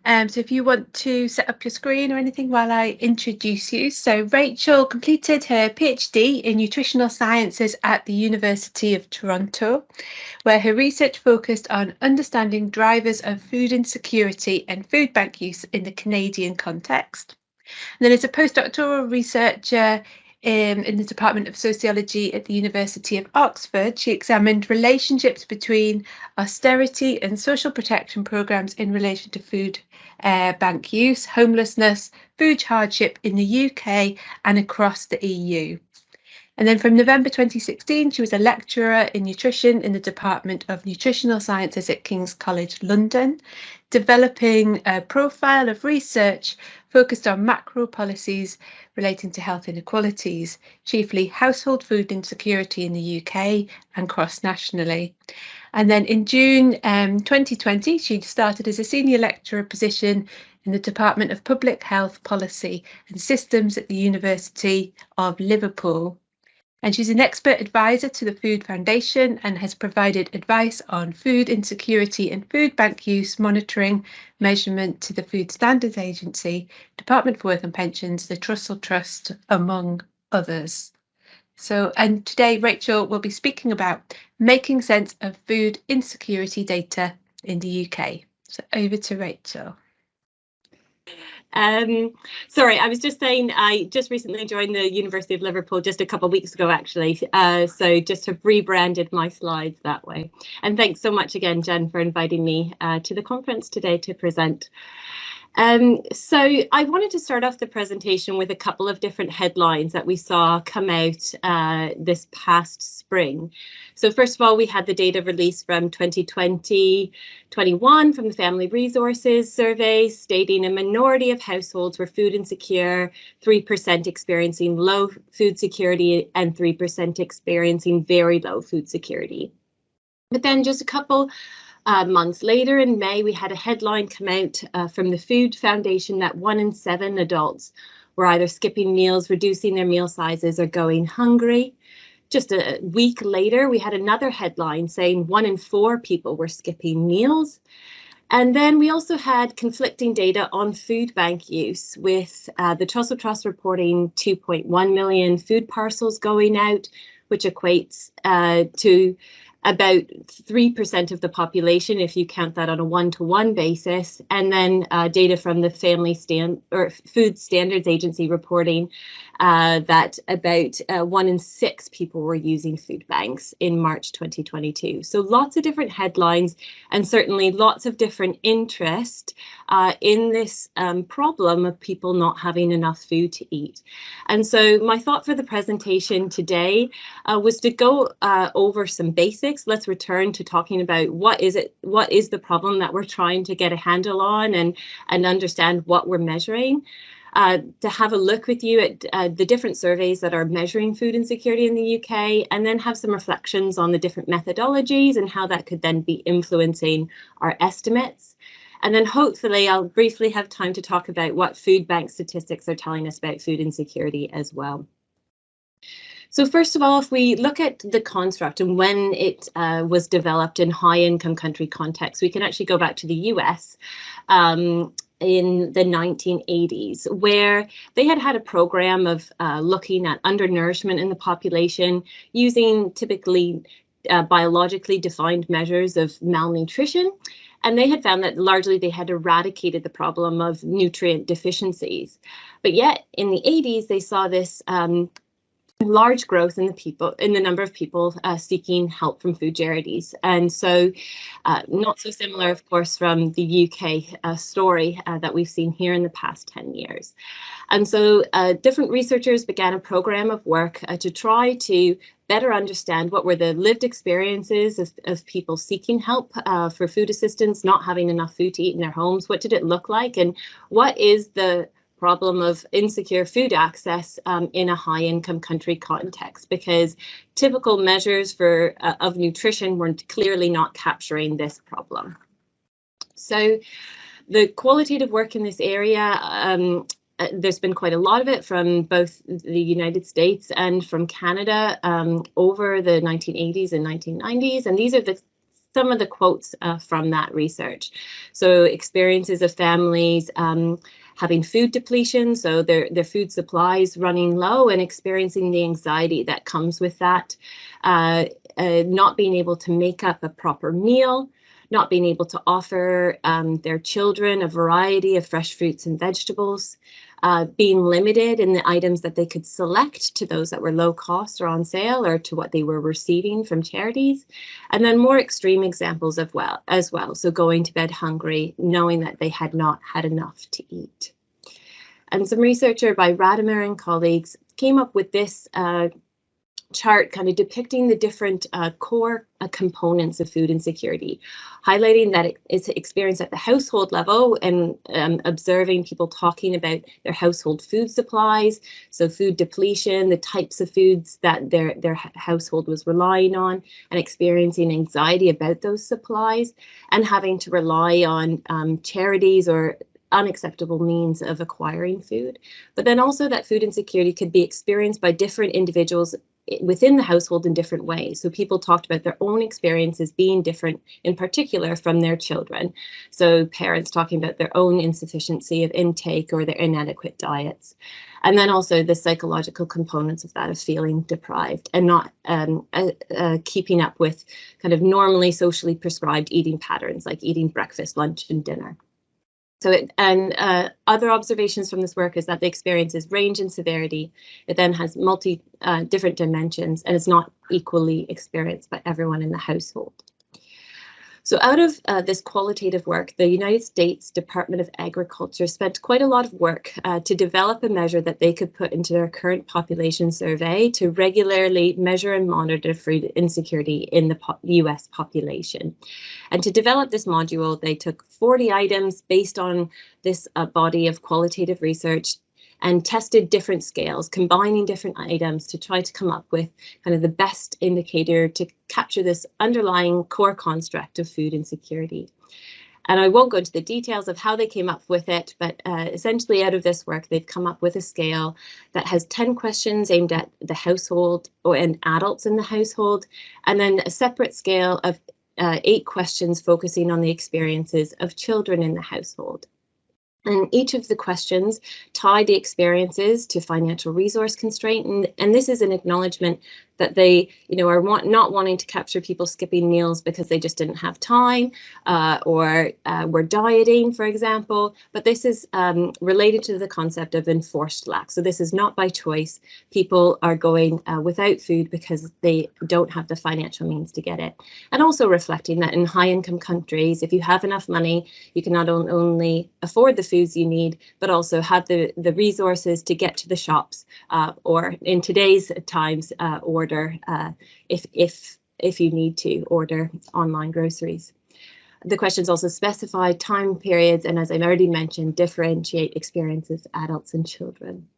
Speaker 5: Um, so if you want to set up your screen or anything while I introduce you. So Rachel completed her PhD in nutritional sciences at the University of Toronto, where her research focused on understanding drivers of food insecurity and food bank use in the Canadian context. And then as a postdoctoral researcher um, in the Department of Sociology at the University of Oxford, she examined relationships between austerity and social protection programmes in relation to food uh, bank use, homelessness, food hardship in the UK and across the EU. And then from November 2016, she was a lecturer in nutrition in the Department of Nutritional Sciences at King's College London, developing a profile of research focused on macro policies relating to health inequalities, chiefly household food insecurity in the UK and cross nationally. And then in June um, 2020, she started as a senior lecturer position in the Department of Public Health Policy and Systems at the University of Liverpool. And she's an expert advisor to the Food Foundation and has provided advice on food insecurity and food bank use monitoring, measurement to the Food Standards Agency, Department for Work and Pensions, the Trussell Trust, among others. So, and today Rachel will be speaking about making sense of food insecurity data in the UK. So over to Rachel.
Speaker 6: Um, sorry, I was just saying I just recently joined the University of Liverpool just a couple of weeks ago, actually. Uh, so just have rebranded my slides that way. And thanks so much again, Jen, for inviting me uh, to the conference today to present. Um, so I wanted to start off the presentation with a couple of different headlines that we saw come out uh, this past spring. So first of all, we had the data release from 2020-21 from the Family Resources Survey stating a minority of households were food insecure, 3% experiencing low food security and 3% experiencing very low food security. But then just a couple uh, months later, in May, we had a headline come out uh, from the Food Foundation that one in seven adults were either skipping meals, reducing their meal sizes, or going hungry. Just a week later, we had another headline saying one in four people were skipping meals. And then we also had conflicting data on food bank use with uh, the Trussell Trust reporting 2.1 million food parcels going out, which equates uh, to about 3% of the population if you count that on a one-to-one basis. And then uh, data from the family stand or food standards agency reporting uh, that about uh, one in six people were using food banks in March 2022. So lots of different headlines and certainly lots of different interest uh, in this um, problem of people not having enough food to eat. And so my thought for the presentation today uh, was to go uh, over some basics. Let's return to talking about what is it, what is the problem that we're trying to get a handle on and, and understand what we're measuring uh, to have a look with you at uh, the different surveys that are measuring food insecurity in the UK, and then have some reflections on the different methodologies and how that could then be influencing our estimates. And then hopefully I'll briefly have time to talk about what food bank statistics are telling us about food insecurity as well. So first of all, if we look at the construct and when it uh, was developed in high income country context, we can actually go back to the US um, in the 1980s, where they had had a program of uh, looking at undernourishment in the population using typically uh, biologically defined measures of malnutrition. And they had found that largely they had eradicated the problem of nutrient deficiencies. But yet in the 80s, they saw this um, large growth in the people in the number of people uh, seeking help from food charities. And so uh, not so similar of course from the UK uh, story uh, that we've seen here in the past 10 years. And so uh, different researchers began a program of work uh, to try to better understand what were the lived experiences of, of people seeking help for food assistance not having enough food to eat in their homes. What did it look like? And what is the problem of insecure food access um, in a high income country context because typical measures for uh, of nutrition were clearly not capturing this problem. So the qualitative work in this area um, uh, there's been quite a lot of it from both the United States and from Canada um, over the 1980s and 1990s. And these are the some of the quotes uh, from that research. So experiences of families um, having food depletion, so their, their food supplies running low and experiencing the anxiety that comes with that, uh, uh, not being able to make up a proper meal, not being able to offer um, their children a variety of fresh fruits and vegetables, uh, being limited in the items that they could select to those that were low cost or on sale or to what they were receiving from charities. And then more extreme examples of well as well. So going to bed hungry, knowing that they had not had enough to eat. And some researcher by Radimer and colleagues came up with this uh, chart kind of depicting the different uh, core uh, components of food insecurity, highlighting that it's experienced at the household level and um, observing people talking about their household food supplies, so food depletion, the types of foods that their, their household was relying on, and experiencing anxiety about those supplies, and having to rely on um, charities or unacceptable means of acquiring food, but then also that food insecurity could be experienced by different individuals within the household in different ways. So people talked about their own experiences being different, in particular from their children. So parents talking about their own insufficiency of intake or their inadequate diets. And then also the psychological components of that of feeling deprived and not um, uh, uh, keeping up with kind of normally socially prescribed eating patterns like eating breakfast, lunch, and dinner. So it, and uh, other observations from this work is that the experiences range in severity. It then has multi uh, different dimensions and it's not equally experienced by everyone in the household. So out of uh, this qualitative work, the United States Department of Agriculture spent quite a lot of work uh, to develop a measure that they could put into their current population survey to regularly measure and monitor food insecurity in the po US population. And to develop this module, they took 40 items based on this uh, body of qualitative research and tested different scales, combining different items to try to come up with kind of the best indicator to capture this underlying core construct of food insecurity. And I won't go into the details of how they came up with it, but uh, essentially out of this work, they've come up with a scale that has 10 questions aimed at the household or and adults in the household, and then a separate scale of uh, eight questions focusing on the experiences of children in the household. And each of the questions tie the experiences to financial resource constraint. And, and this is an acknowledgement that they, you know, are want, not wanting to capture people skipping meals because they just didn't have time uh, or uh, were dieting, for example. But this is um, related to the concept of enforced lack. So this is not by choice. People are going uh, without food because they don't have the financial means to get it. And also reflecting that in high income countries, if you have enough money, you can not only afford the foods you need, but also have the, the resources to get to the shops uh, or in today's times, uh, order order uh, if if if you need to order online groceries. The questions also specify time periods and as I've already mentioned, differentiate experiences adults and children.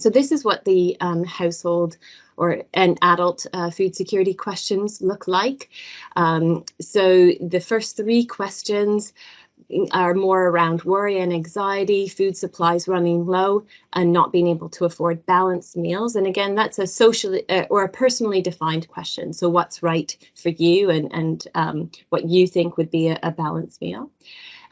Speaker 6: So this is what the um, household or an adult uh, food security questions look like. Um, so the first three questions are more around worry and anxiety, food supplies running low, and not being able to afford balanced meals. And again, that's a socially uh, or a personally defined question. So what's right for you and, and um, what you think would be a, a balanced meal.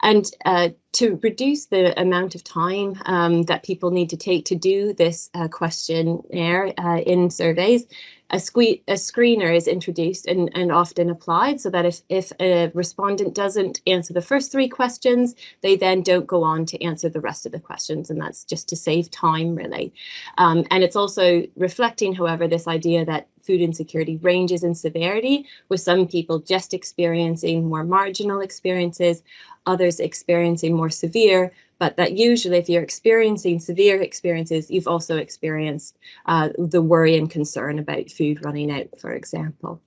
Speaker 6: And uh, to reduce the amount of time um, that people need to take to do this uh, questionnaire uh, in surveys, a, sque- a screener is introduced and, and often applied so that if, if a respondent doesn't answer the first three questions, they then don't go on to answer the rest of the questions. And that's just to save time, really. Um, and it's also reflecting, however, this idea that food insecurity ranges in severity, with some people just experiencing more marginal experiences, others experiencing more severe, but that usually if you're experiencing severe experiences, you've also experienced uh, the worry and concern about food running out, for example.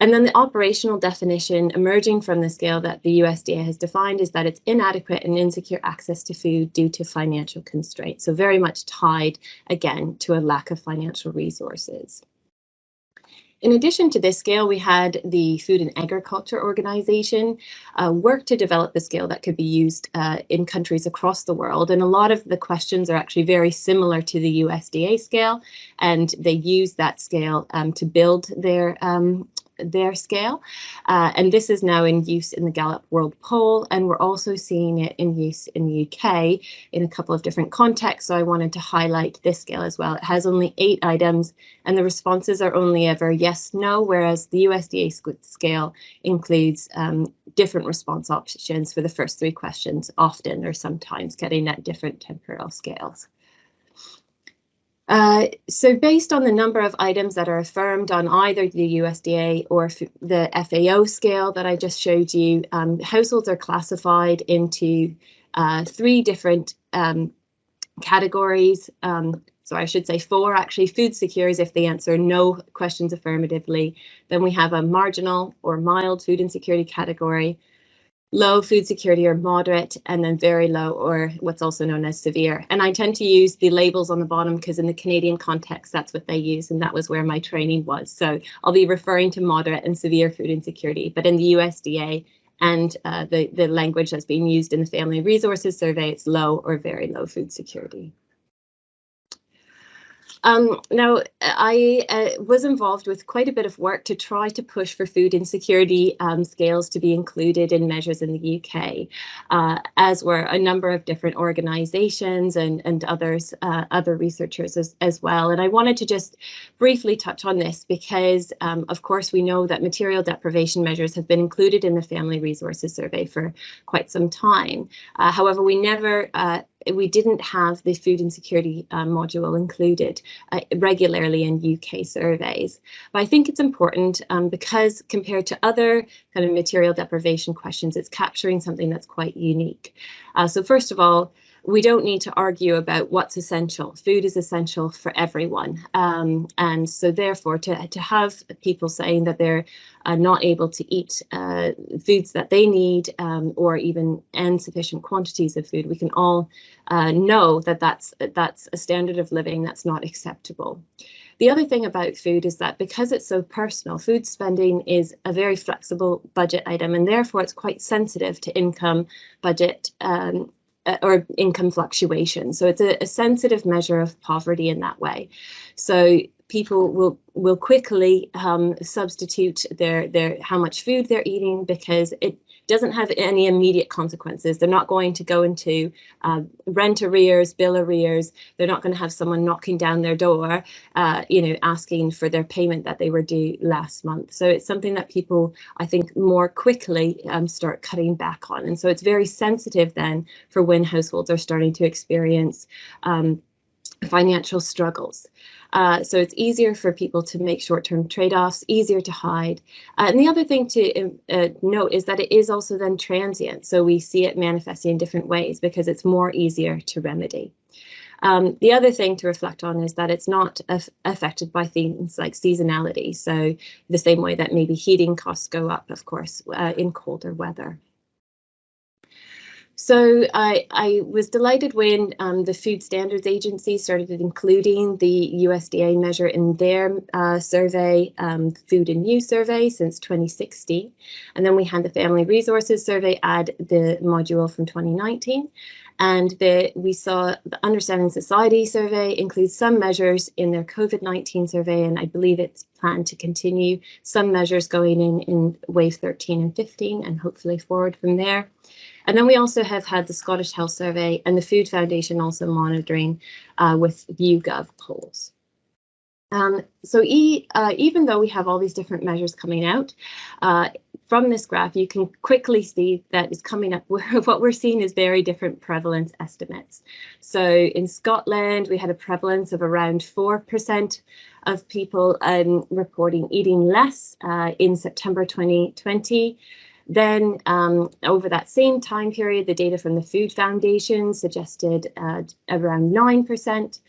Speaker 6: And then the operational definition emerging from the scale that the USDA has defined is that it's inadequate and insecure access to food due to financial constraints. So very much tied again to a lack of financial resources. In addition to this scale, we had the Food and Agriculture Organization uh, work to develop the scale that could be used uh, in countries across the world. And a lot of the questions are actually very similar to the USDA scale, and they use that scale um, to build their um, their scale. Uh, and this is now in use in the Gallup World Poll, and we're also seeing it in use in the UK in a couple of different contexts. So I wanted to highlight this scale as well. It has only eight items, and the responses are only ever yes, no, whereas the USDA scale includes um, different response options for the first three questions, often or sometimes getting at different temporal scales. Uh, so based on the number of items that are affirmed on either the USDA or the FAO scale that I just showed you, um, households are classified into uh, three different um, categories. Um, so I should say four actually, food secure is if they answer no questions affirmatively. Then we have a marginal or mild food insecurity category, low food security or moderate, and then very low or what's also known as severe. And I tend to use the labels on the bottom because in the Canadian context, that's what they use, and that was where my training was. So I'll be referring to moderate and severe food insecurity, but in the USDA and uh, the, the language that's being used in the Family Resources Survey, it's low or very low food security. Um, now, I uh, was involved with quite a bit of work to try to push for food insecurity um, scales to be included in measures in the UK, uh, as were a number of different organisations and, and others, uh, other researchers as, as well. And I wanted to just briefly touch on this because, um, of course, we know that material deprivation measures have been included in the Family Resources Survey for quite some time. Uh, however, we never uh, we didn't have the food insecurity uh, module included uh, regularly in UK surveys. But I think it's important um, because compared to other kind of material deprivation questions, it's capturing something that's quite unique. Uh, so first of all, we don't need to argue about what's essential. Food is essential for everyone. Um, and so therefore to, to have people saying that they're uh, not able to eat uh, foods that they need um, or even insufficient quantities of food, we can all uh, know that that's, that's a standard of living that's not acceptable. The other thing about food is that because it's so personal, food spending is a very flexible budget item and therefore it's quite sensitive to income, budget, um, or income fluctuation. So it's a, a sensitive measure of poverty in that way. So people will will quickly um, substitute their their how much food they're eating because it doesn't have any immediate consequences. They're not going to go into uh, rent arrears, bill arrears. They're not going to have someone knocking down their door, uh, you know, asking for their payment that they were due last month. So it's something that people, I think, more quickly um, start cutting back on. And so it's very sensitive then for when households are starting to experience um, financial struggles. Uh, so it's easier for people to make short-term trade-offs, easier to hide. Uh, and the other thing to um, uh, note is that it is also then transient. So we see it manifesting in different ways because it's more easier to remedy. Um, the other thing to reflect on is that it's not af affected by things like seasonality. So the same way that maybe heating costs go up, of course, uh, in colder weather. So I, I was delighted when um, the Food Standards Agency started including the USDA measure in their uh, survey, um, Food and You survey since 2016. And then we had the Family Resources survey add the module from 2019. And the, we saw the Understanding Society survey includes some measures in their COVID-19 survey, and I believe it's planned to continue some measures going in in wave 13 and 15 and hopefully forward from there. And then we also have had the Scottish Health Survey and the Food Foundation also monitoring uh, with YouGov polls. Um, so e, uh, even though we have all these different measures coming out, uh, from this graph, you can quickly see that it's coming up. what we're seeing is very different prevalence estimates. So in Scotland, we had a prevalence of around 4% of people um, reporting eating less uh, in September 2020. Then um, over that same time period, the data from the Food Foundation suggested uh, around 9%.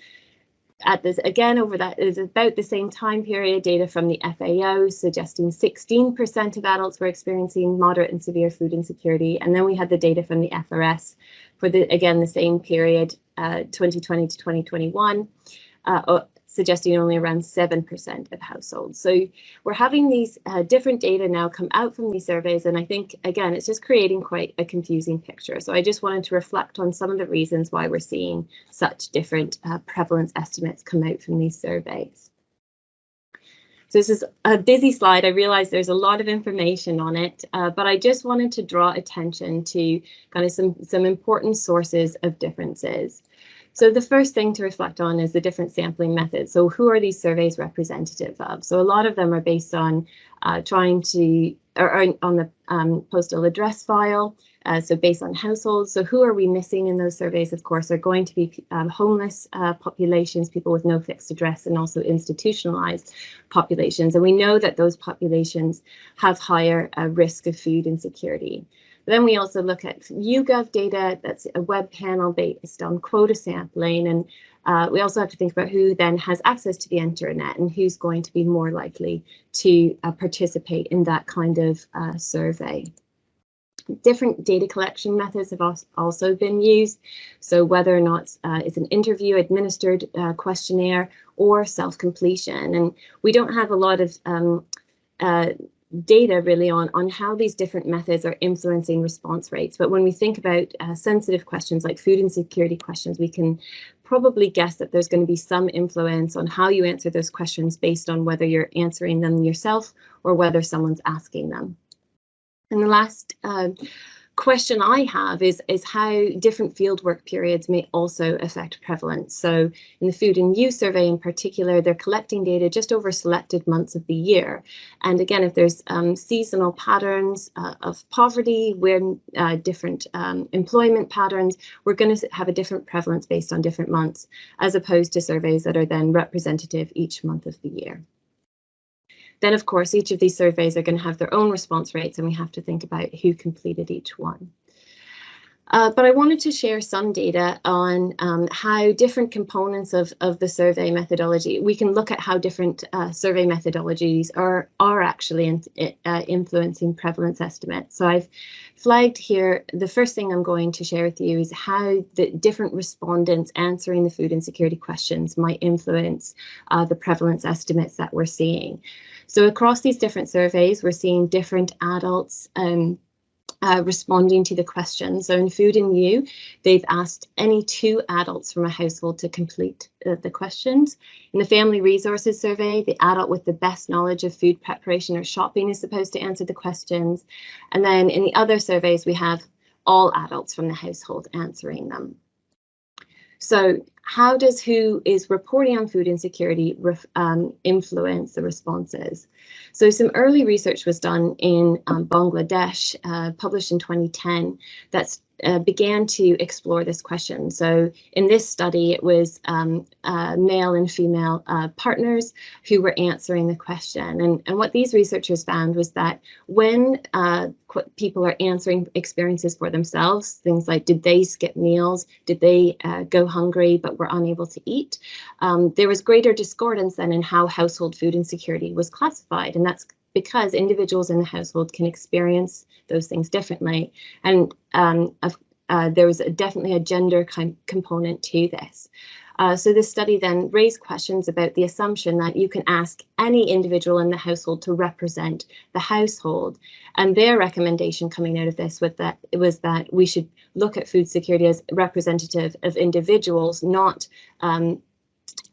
Speaker 6: At this again over that is about the same time period, data from the FAO suggesting 16% of adults were experiencing moderate and severe food insecurity. And then we had the data from the FRS for the again the same period, uh, 2020 to 2021. Uh, suggesting only around 7% of households. So we're having these uh, different data now come out from these surveys, and I think, again, it's just creating quite a confusing picture. So I just wanted to reflect on some of the reasons why we're seeing such different uh, prevalence estimates come out from these surveys. So this is a busy slide. I realize there's a lot of information on it, uh, but I just wanted to draw attention to kind of some, some important sources of differences. So the first thing to reflect on is the different sampling methods. So who are these surveys representative of? So a lot of them are based on uh, trying to, or, or on the um, postal address file, uh, so based on households. So who are we missing in those surveys? Of course, are going to be um, homeless uh, populations, people with no fixed address, and also institutionalized populations. And we know that those populations have higher uh, risk of food insecurity. Then we also look at YouGov data, that's a web panel based on quota sampling. And uh, we also have to think about who then has access to the internet and who's going to be more likely to uh, participate in that kind of uh, survey. Different data collection methods have also been used. So whether or not uh, it's an interview administered uh, questionnaire or self-completion. And we don't have a lot of um, uh, data really on, on how these different methods are influencing response rates. But when we think about uh, sensitive questions like food insecurity questions, we can probably guess that there's going to be some influence on how you answer those questions based on whether you're answering them yourself or whether someone's asking them. And the last uh, question I have is, is how different fieldwork periods may also affect prevalence. So in the Food and You survey in particular, they're collecting data just over selected months of the year. And again, if there's um, seasonal patterns uh, of poverty, where uh, different um, employment patterns, we're going to have a different prevalence based on different months, as opposed to surveys that are then representative each month of the year. Then, of course, each of these surveys are going to have their own response rates, and we have to think about who completed each one. Uh, but I wanted to share some data on um, how different components of, of the survey methodology, we can look at how different uh, survey methodologies are, are actually in, uh, influencing prevalence estimates. So I've flagged here, the first thing I'm going to share with you is how the different respondents answering the food insecurity questions might influence uh, the prevalence estimates that we're seeing. So across these different surveys, we're seeing different adults um, uh, responding to the question. So in Food and You, they've asked any two adults from a household to complete uh, the questions. In the Family Resources Survey, the adult with the best knowledge of food preparation or shopping is supposed to answer the questions. And then in the other surveys, we have all adults from the household answering them. So how does who is reporting on food insecurity um, influence the responses? So some early research was done in um, Bangladesh, uh, published in 2010, that's uh, began to explore this question. So in this study, it was um, uh, male and female uh, partners who were answering the question. And, and what these researchers found was that when uh, people are answering experiences for themselves, things like did they skip meals, did they uh, go hungry but were unable to eat, um, there was greater discordance than in how household food insecurity was classified. And that's because individuals in the household can experience those things differently. And um, uh, there was a, definitely a gender component to this. Uh, so this study then raised questions about the assumption that you can ask any individual in the household to represent the household. And their recommendation coming out of this was that it was that we should look at food security as representative of individuals, not um,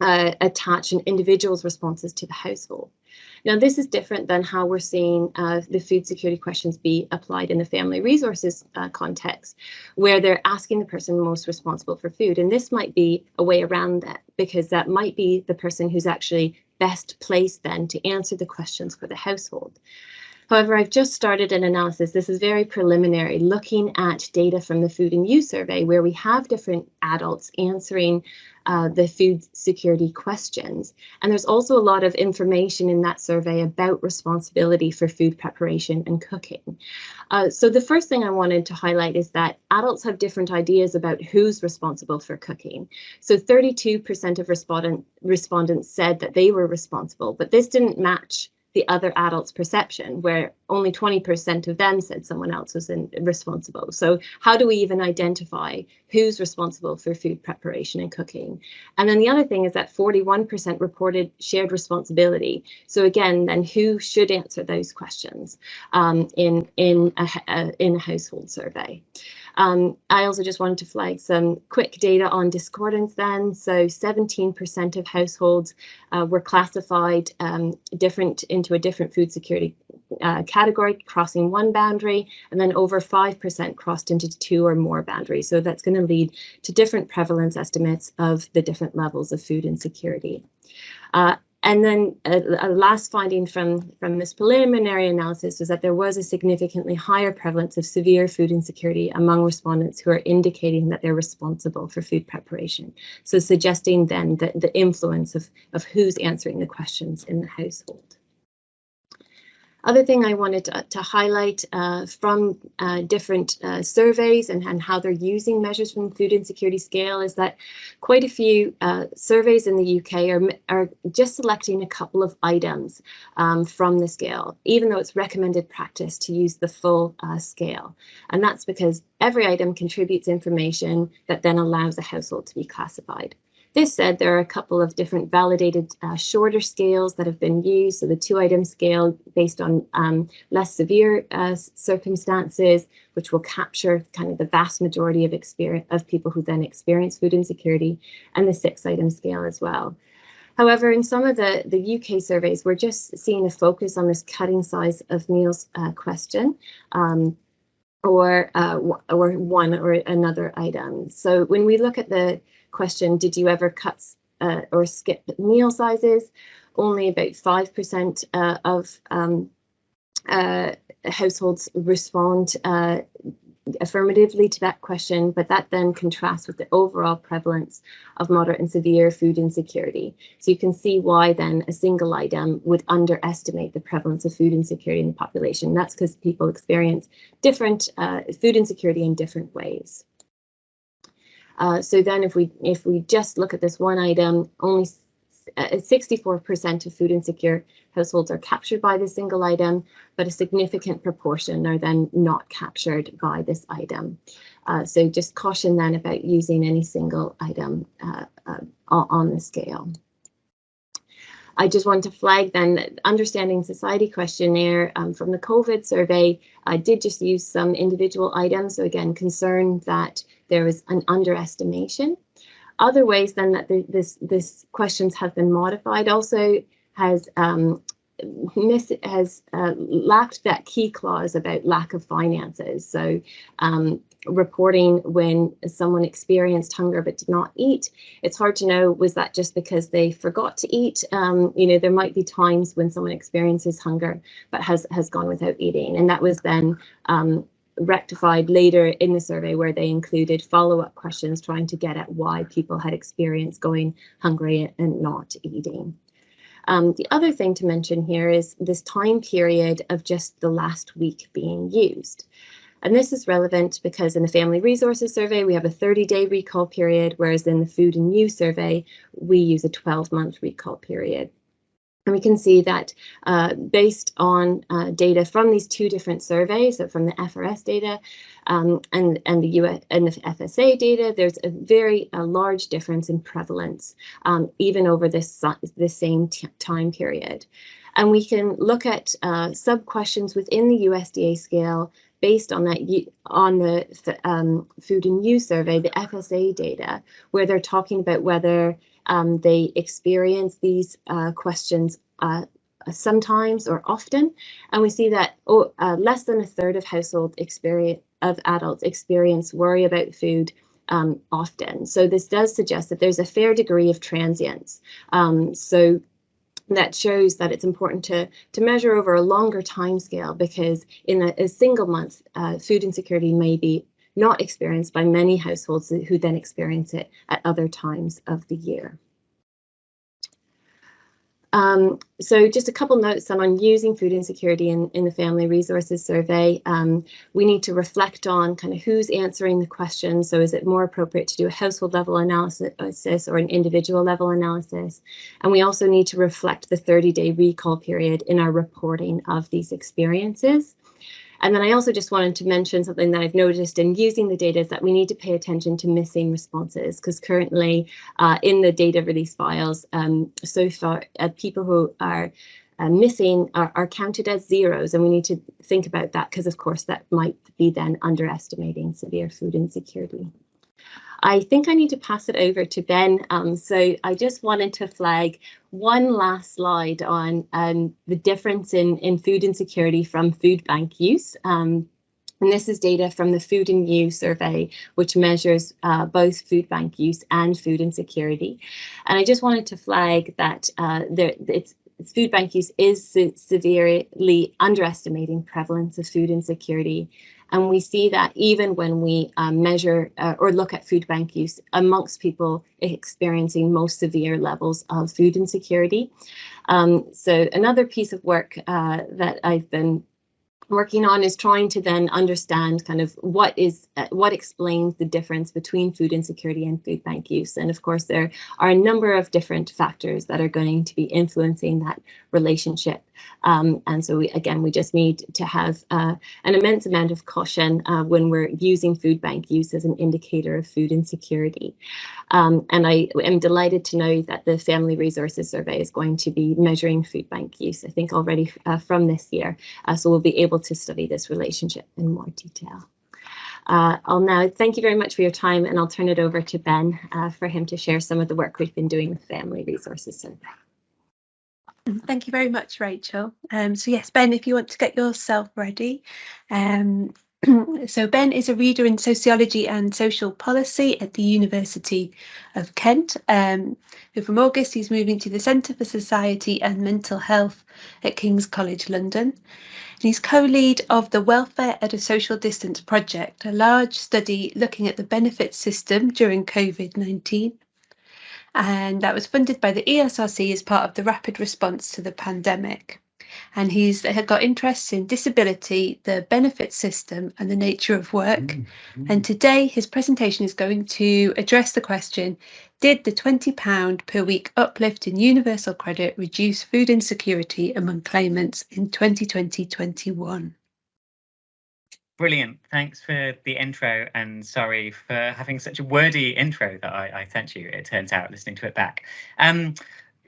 Speaker 6: uh, attach an individual's responses to the household. Now, this is different than how we're seeing uh, the food security questions be applied in the family resources uh, context, where they're asking the person most responsible for food. And this might be a way around that, because that might be the person who's actually best placed then to answer the questions for the household. However, I've just started an analysis. This is very preliminary, looking at data from the Food and You survey, where we have different adults answering uh, the food security questions. And there's also a lot of information in that survey about responsibility for food preparation and cooking. Uh, so the first thing I wanted to highlight is that adults have different ideas about who's responsible for cooking. So 32% of respondent, respondents said that they were responsible, but this didn't match the other adult's perception, where only 20% of them said someone else was in, responsible. So how do we even identify who's responsible for food preparation and cooking? And then the other thing is that 41% reported shared responsibility. So again, then who should answer those questions um, in, in, a, a, in a household survey? Um, I also just wanted to flag some quick data on discordance then. So 17% of households uh, were classified um, different into a different food security uh, category, crossing one boundary, and then over 5% crossed into two or more boundaries. So that's going to lead to different prevalence estimates of the different levels of food insecurity. Uh, and then a, a, last finding from, from this preliminary analysis was that there was a significantly higher prevalence of severe food insecurity among respondents who are indicating that they're responsible for food preparation. So suggesting then that the influence of, of who's answering the questions in the household. Other thing I wanted to, to highlight uh, from uh, different uh, surveys and, and, how they're using measures from the food insecurity scale is that quite a few uh, surveys in the UK are, are just selecting a couple of items um, from the scale, even though it's recommended practice to use the full uh, scale. And that's because every item contributes information that then allows a household to be classified. This said, there are a couple of different validated uh, shorter scales that have been used. So the two item scale based on um, less severe uh, circumstances, which will capture kind of the vast majority of experience of people who then experience food insecurity, and the six item scale as well. However, in some of the, the UK surveys, we're just seeing a focus on this cutting size of meals uh, question. Um, or uh, or one or another item. So when we look at the question, did you ever cut uh, or skip meal sizes? Only about 5% uh, of um, uh, households respond uh, affirmatively to that question, but that then contrasts with the overall prevalence of moderate and severe food insecurity. So you can see why then a single item would underestimate the prevalence of food insecurity in the population. That's because people experience different uh, food insecurity in different ways. Uh, so then if we if we just look at this one item, only 64% uh, of food insecure households are captured by this single item, but a significant proportion are then not captured by this item. Uh, so just caution then about using any single item uh, uh, on the scale. I just want to flag then understanding society questionnaire um, from the COVID survey. I did just use some individual items. So again, concerned that there was an underestimation other ways then that the, this this questions have been modified also has um, miss has uh, lacked that key clause about lack of finances. So um, reporting when someone experienced hunger but did not eat, it's hard to know was that just because they forgot to eat. Um, you know, there might be times when someone experiences hunger but has has gone without eating, and that was then um, rectified later in the survey where they included follow-up questions trying to get at why people had experienced going hungry and not eating. Um, the other thing to mention here is this time period of just the last week being used. And this is relevant because in the Family Resources Survey, we have a 30-day recall period, whereas in the Food and You Survey, we use a 12-month recall period. And we can see that uh, based on uh, data from these two different surveys, so from the FRS data um, and, and the US and the FSA data, there's a very a large difference in prevalence, um, even over this, the same time period. And we can look at uh, sub questions within the USDA scale based on that on the um, food and you survey, the FSA data, where they're talking about whether um, they experience these uh, questions uh, sometimes or often, and we see that oh, uh, less than a third of household experience of adults experience worry about food um, often. So this does suggest that there's a fair degree of transience. Um, so that shows that it's important to to measure over a longer time scale because in a, a single month, uh, food insecurity may be not experienced by many households who then experience it at other times of the year. Um, so just a couple notes on using food insecurity in, in the Family Resources Survey. Um, we need to reflect on kind of who's answering the question. So is it more appropriate to do a household level analysis or an individual level analysis? And we also need to reflect the 30 day recall period in our reporting of these experiences. And then I also just wanted to mention something that I've noticed in using the data is that we need to pay attention to missing responses because currently uh, in the data release files, um, so far uh, people who are uh, missing are, are, counted as zeros and we need to think about that because of course that might be then underestimating severe food insecurity. I think I need to pass it over to Ben. Um, so I just wanted to flag one last slide on um, the difference in, in food insecurity from food bank use. Um, and this is data from the Food and You survey, which measures uh, both food bank use and food insecurity. And I just wanted to flag that uh, there, it's food bank use is se severely underestimating prevalence of food insecurity and we see that even when we um, measure uh, or look at food bank use amongst people experiencing most severe levels of food insecurity. Um, so another piece of work uh, that I've been working on is trying to then understand kind of what is uh, what explains the difference between food insecurity and food bank use. And of course there are a number of different factors that are going to be influencing that relationship. Um, and so we, again we just need to have uh, an immense amount of caution uh, when we're using food bank use as an indicator of food insecurity. Um, and I am delighted to know that the family resources survey is going to be measuring food bank use I think already uh, from this year. Uh, so we'll be able able to study this relationship in more detail. Uh, I'll now thank you very much for your time and I'll turn it over to Ben uh, for him to share some of the work we've been doing with Family Resources Survey.
Speaker 5: Thank you very much, Rachel. Um, so yes, Ben, if you want to get yourself ready, um, so Ben is a reader in sociology and social policy at the University of Kent. Um, from August, he's moving to the Centre for Society and Mental Health at King's College London. And he's co-lead of the Welfare at a Social Distance project, a large study looking at the benefit system during COVID-19. And that was funded by the ESRC as part of the rapid response to the pandemic and he's got interests in disability, the benefit system, and the nature of work. Mm -hmm. And today, his presentation is going to address the question Did the £20 per week uplift in universal credit reduce food insecurity among claimants in 2020 21?
Speaker 2: Brilliant. Thanks for the intro and sorry for having such a wordy intro that I, I sent you, it turns out, listening to it back. Um,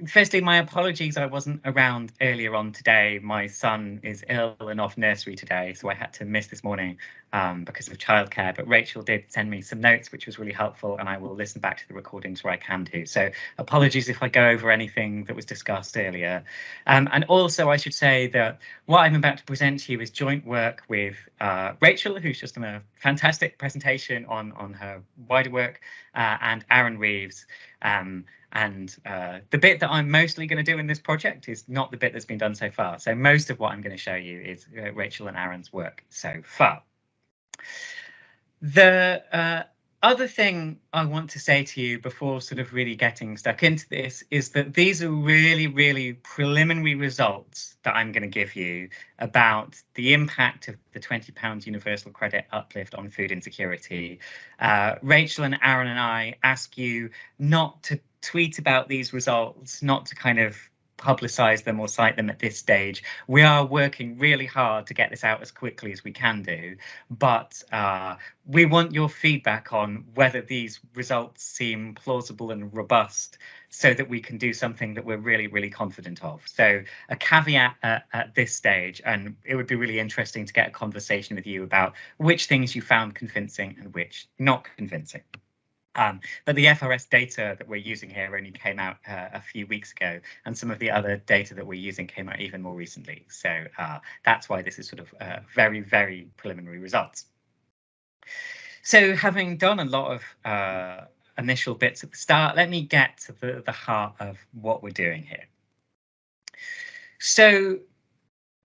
Speaker 2: firstly, my apologies. I wasn't around earlier on today. My son is ill and off nursery today, so I had to miss this morning um, because of childcare. But Rachel did send me some notes, which was really helpful, and I will listen back to the recordings where I can do. So apologies if I go over anything that was discussed earlier. Um, and also, I should say that what I'm about to present to you is joint work with uh, Rachel, who's just done a fantastic presentation on on her wider work, uh, and Aaron Reeves. Um, and uh, the bit that I'm mostly going to do in this project is not the bit that's been done so far. So most of what I'm going to show you is uh, Rachel and Aaron's work so far. The uh, other thing I want to say to you before sort of really getting stuck into this is that these are really, really preliminary results that I'm going to give you about the impact of the £20 universal credit uplift on food insecurity. Uh, Rachel and Aaron and I ask you not to tweet about these results, not to kind of publicize them or cite them at this stage. We are working really hard to get this out as quickly as we can do, but uh, we want your feedback on whether these results seem plausible and robust so that we can do something that we're really, really confident of. So a caveat at, at this stage, and it would be really interesting to get a conversation with you about which things you found convincing and which not convincing. Um, but the FRS data that we're using here only came out uh, a few weeks ago, and some of the other data that we're using came out even more recently. So uh, that's why this is sort of uh, very, very preliminary results. So having done a lot of uh, initial bits at the start, let me get to the, the heart of what we're doing here. So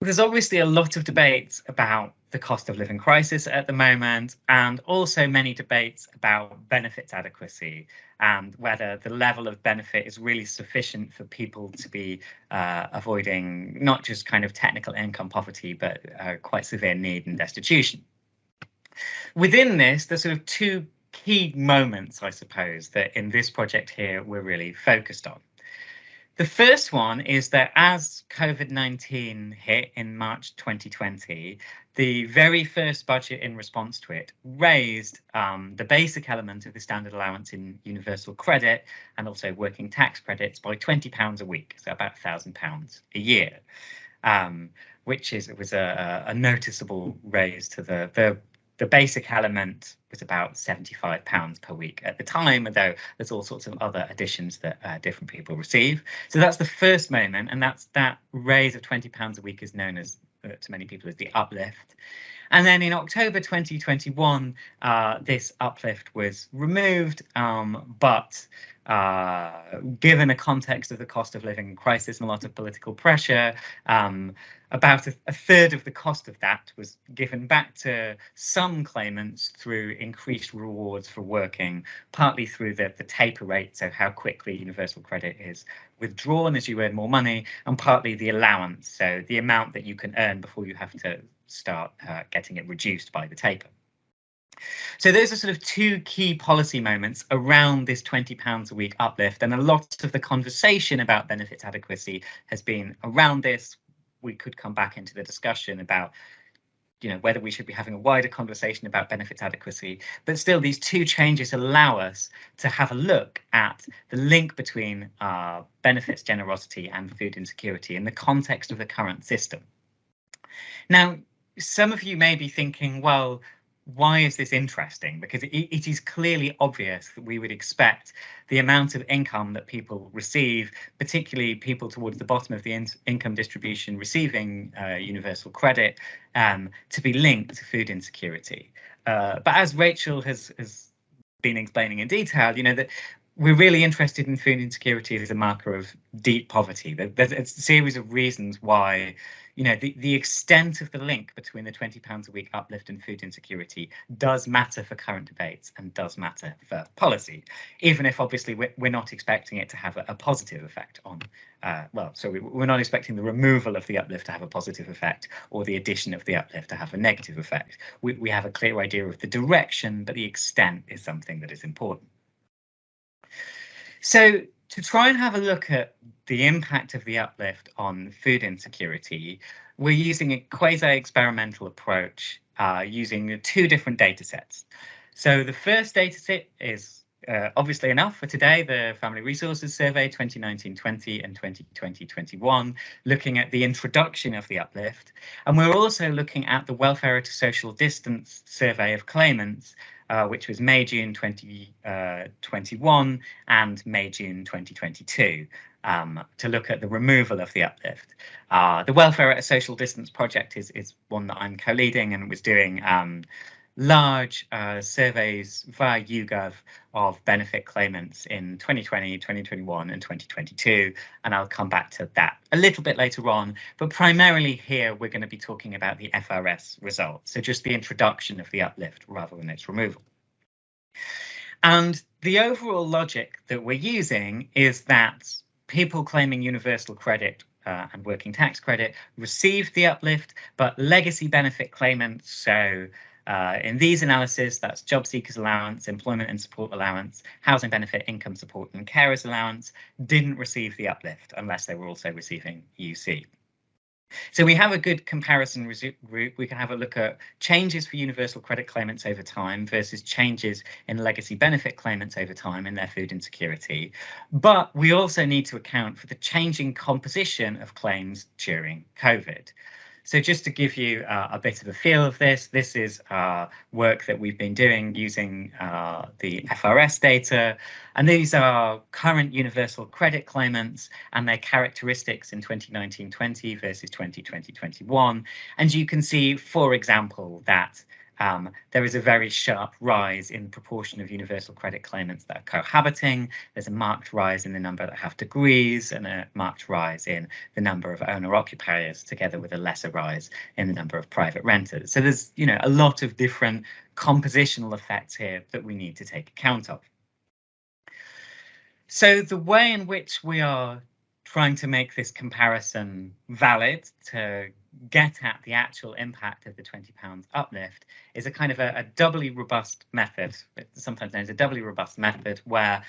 Speaker 2: there's obviously a lot of debates about the cost of living crisis at the moment, and also many debates about benefits adequacy and whether the level of benefit is really sufficient for people to be uh, avoiding not just kind of technical income poverty, but uh, quite severe need and destitution. Within this, there's sort of two key moments, I suppose, that in this project here we're really focused on. The first one is that as COVID 19 hit in March 2020, the very first budget in response to it raised um, the basic element of the standard allowance in universal credit and also working tax credits by £20 a week, so about £1,000 a year. Um, which is it was a, a noticeable raise to the, the the basic element was about 75 pounds per week at the time, although there's all sorts of other additions that uh, different people receive. So that's the first moment, and that's that raise of 20 pounds a week is known as uh, to many people as the uplift. And then in October 2021, uh, this uplift was removed, um, but uh, given the context of the cost of living crisis and a lot of political pressure, um, about a, a, third of the cost of that was given back to some claimants through increased rewards for working, partly through the, the taper rate, so how quickly universal credit is withdrawn as you earn more money, and partly the allowance, so the amount that you can earn before you have to start uh, getting it reduced by the taper. So those are sort of two key policy moments around this £20 a week uplift. And a lot of the conversation about benefits adequacy has been around this. We could come back into the discussion about you know whether we should be having a wider conversation about benefits adequacy but still these two changes allow us to have a look at the link between uh, benefits generosity and food insecurity in the context of the current system now some of you may be thinking well why is this interesting? Because it, it is clearly obvious that we would expect the amount of income that people receive, particularly people towards the bottom of the in income distribution receiving uh, universal credit, um, to be linked to food insecurity. Uh, but as Rachel has, has been explaining in detail, you know, that we're really interested in food insecurity as a marker of deep poverty. There's a series of reasons why you know, the, the extent of the link between the £20 a week uplift and food insecurity does matter for current debates and does matter for policy, even if obviously we're, we're not expecting it to have a, a positive effect on, uh, well, so we, we're not expecting the removal of the uplift to have a positive effect or the addition of the uplift to have a negative effect. We, we have a clear idea of the direction, but the extent is something that is important. So to try and have a look at the impact of the uplift on food insecurity, we're using a quasi-experimental approach uh, using two different data sets. So the first data set is uh, obviously enough for today, the Family Resources Survey 2019-20 and 2020-21, looking at the introduction of the uplift. And we're also looking at the Welfare at Social Distance Survey of claimants, uh, which was May June 2021 uh, and May June 2022. Um, to look at the removal of the uplift. Uh, the Welfare at a Social Distance project is, is one that I'm co-leading and was doing um, large uh, surveys via YouGov of benefit claimants in 2020, 2021 and 2022. And I'll come back to that a little bit later on. But primarily here, we're going to be talking about the FRS results. So just the introduction of the uplift rather than its removal. And the overall logic that we're using is that people claiming universal credit uh, and working tax credit received the uplift, but legacy benefit claimants, so uh, in these analyses, that's job seekers allowance, employment and support allowance, housing benefit, income support and carers allowance didn't receive the uplift unless they were also receiving UC. So we have a good comparison group. We can have a look at changes for universal credit claimants over time versus changes in legacy benefit claimants over time in their food insecurity. But we also need to account for the changing composition of claims during COVID. So just to give you uh, a bit of a feel of this, this is uh, work that we've been doing using uh, the FRS data. And these are current universal credit claimants and their characteristics in 2019-20 versus 2020-21. And you can see, for example, that um, there is a very sharp rise in proportion of universal credit claimants that are cohabiting. There's a marked rise in the number that have degrees and a marked rise in the number of owner occupiers together with a lesser rise in the number of private renters. So there's, you know, a lot of different compositional effects here that we need to take account of. So the way in which we are trying to make this comparison valid to get at the actual impact of the 20 pounds uplift is a kind of a, a doubly robust method, sometimes known as a doubly robust method, where